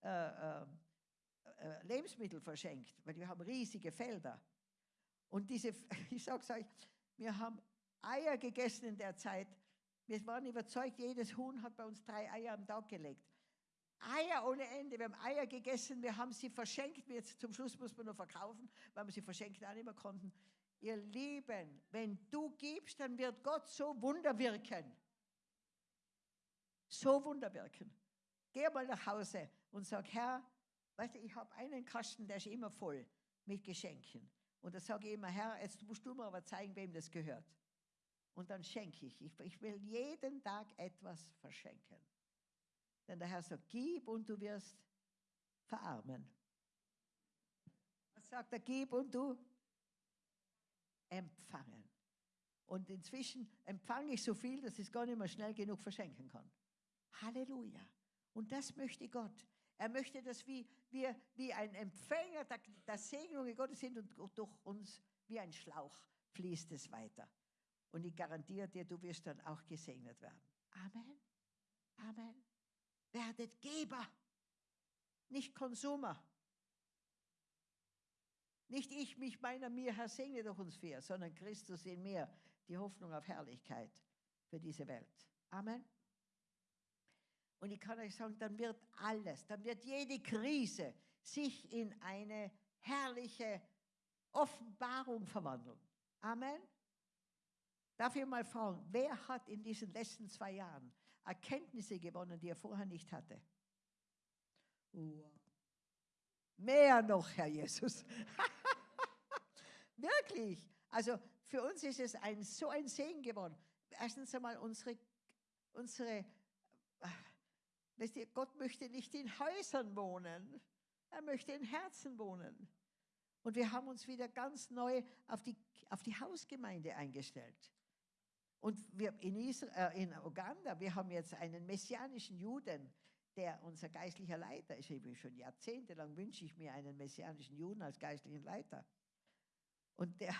äh, äh, äh, Lebensmittel verschenkt, weil wir haben riesige Felder. Und diese, [laughs] ich sage es euch, wir haben Eier gegessen in der Zeit. Wir waren überzeugt, jedes Huhn hat bei uns drei Eier am Tag gelegt. Eier ohne Ende. Wir haben Eier gegessen, wir haben sie verschenkt. Jetzt zum Schluss muss man nur verkaufen, weil wir sie verschenkt auch nicht mehr konnten. Ihr Lieben, wenn du gibst, dann wird Gott so Wunder wirken. So Wunder wirken. Geh mal nach Hause und sag, Herr, Weißt du, ich habe einen Kasten, der ist immer voll mit Geschenken. Und da sage ich immer, Herr, jetzt musst du mir aber zeigen, wem das gehört. Und dann schenke ich. ich. Ich will jeden Tag etwas verschenken. Denn der Herr sagt, gib und du wirst verarmen. Was sagt er, gib und du empfangen. Und inzwischen empfange ich so viel, dass ich es gar nicht mehr schnell genug verschenken kann. Halleluja. Und das möchte Gott. Er möchte, dass wir, wir wie ein Empfänger der, der Segnungen Gottes sind und durch uns wie ein Schlauch fließt es weiter. Und ich garantiere dir, du wirst dann auch gesegnet werden. Amen. Amen. Werdet Geber, nicht Konsumer. Nicht ich, mich, meiner, mir, Herr, segne durch uns vier, sondern Christus in mir, die Hoffnung auf Herrlichkeit für diese Welt. Amen. Und ich kann euch sagen, dann wird alles, dann wird jede Krise sich in eine herrliche Offenbarung verwandeln. Amen. Darf ich mal fragen, wer hat in diesen letzten zwei Jahren Erkenntnisse gewonnen, die er vorher nicht hatte? Wow. Mehr noch, Herr Jesus. [laughs] Wirklich. Also für uns ist es ein, so ein Segen geworden. Erstens einmal unsere, unsere Wisst ihr, Gott möchte nicht in Häusern wohnen, er möchte in Herzen wohnen. Und wir haben uns wieder ganz neu auf die, auf die Hausgemeinde eingestellt. Und wir in, Israel, äh, in Uganda, wir haben jetzt einen messianischen Juden, der unser geistlicher Leiter ist. Ich schon jahrzehntelang wünsche ich mir einen messianischen Juden als geistlichen Leiter. Und der,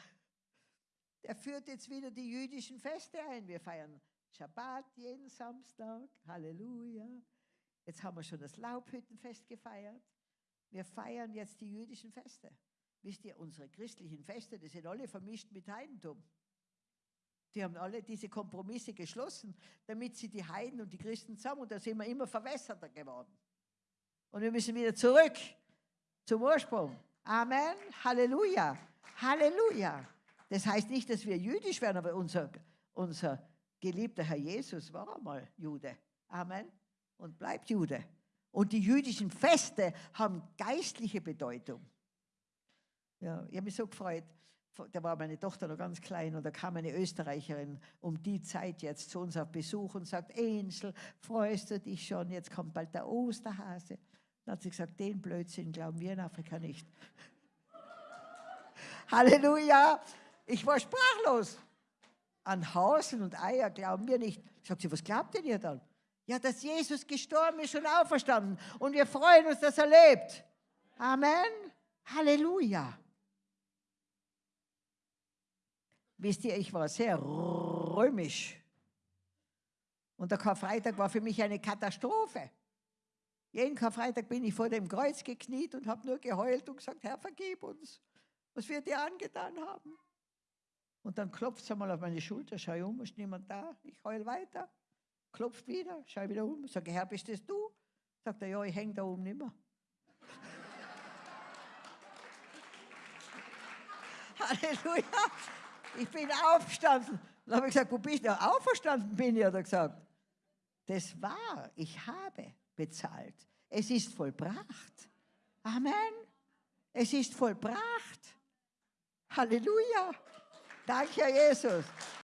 der führt jetzt wieder die jüdischen Feste ein. Wir feiern Shabbat jeden Samstag. Halleluja. Jetzt haben wir schon das Laubhüttenfest gefeiert. Wir feiern jetzt die jüdischen Feste. Wisst ihr, unsere christlichen Feste, die sind alle vermischt mit Heidentum. Die haben alle diese Kompromisse geschlossen, damit sie die Heiden und die Christen zusammen, und da sind wir immer verwässerter geworden. Und wir müssen wieder zurück zum Ursprung. Amen. Halleluja. Halleluja. Das heißt nicht, dass wir jüdisch werden, aber unser, unser geliebter Herr Jesus war einmal Jude. Amen und bleibt Jude. Und die jüdischen Feste haben geistliche Bedeutung. Ja, ich habe mich so gefreut. Da war meine Tochter noch ganz klein und da kam eine Österreicherin um die Zeit jetzt zu uns auf Besuch und sagt, Ensel, freust du dich schon, jetzt kommt bald der Osterhase. Dann hat sie gesagt, den Blödsinn glauben wir in Afrika nicht. [laughs] Halleluja! Ich war sprachlos. An Hasen und Eier glauben wir nicht. Sagt sie, was glaubt denn ihr dann? Ja, dass Jesus gestorben ist und auferstanden. Und wir freuen uns, dass er lebt. Amen. Halleluja. Wisst ihr, ich war sehr römisch. Und der Karfreitag war für mich eine Katastrophe. Jeden Karfreitag bin ich vor dem Kreuz gekniet und habe nur geheult und gesagt, Herr, vergib uns, was wir dir angetan haben. Und dann klopft es einmal auf meine Schulter, schau um, ist niemand da, ich heul weiter. Klopft wieder, schau wieder um, sage, Herr, bist das du? Sagt er, ja, ich hänge da oben nimmer. [laughs] Halleluja. Ich bin aufgestanden. Dann habe ich gesagt, wo bist du? Auferstanden bin ich, hat er gesagt. Das war, ich habe bezahlt. Es ist vollbracht. Amen. Es ist vollbracht. Halleluja. Danke, Herr Jesus.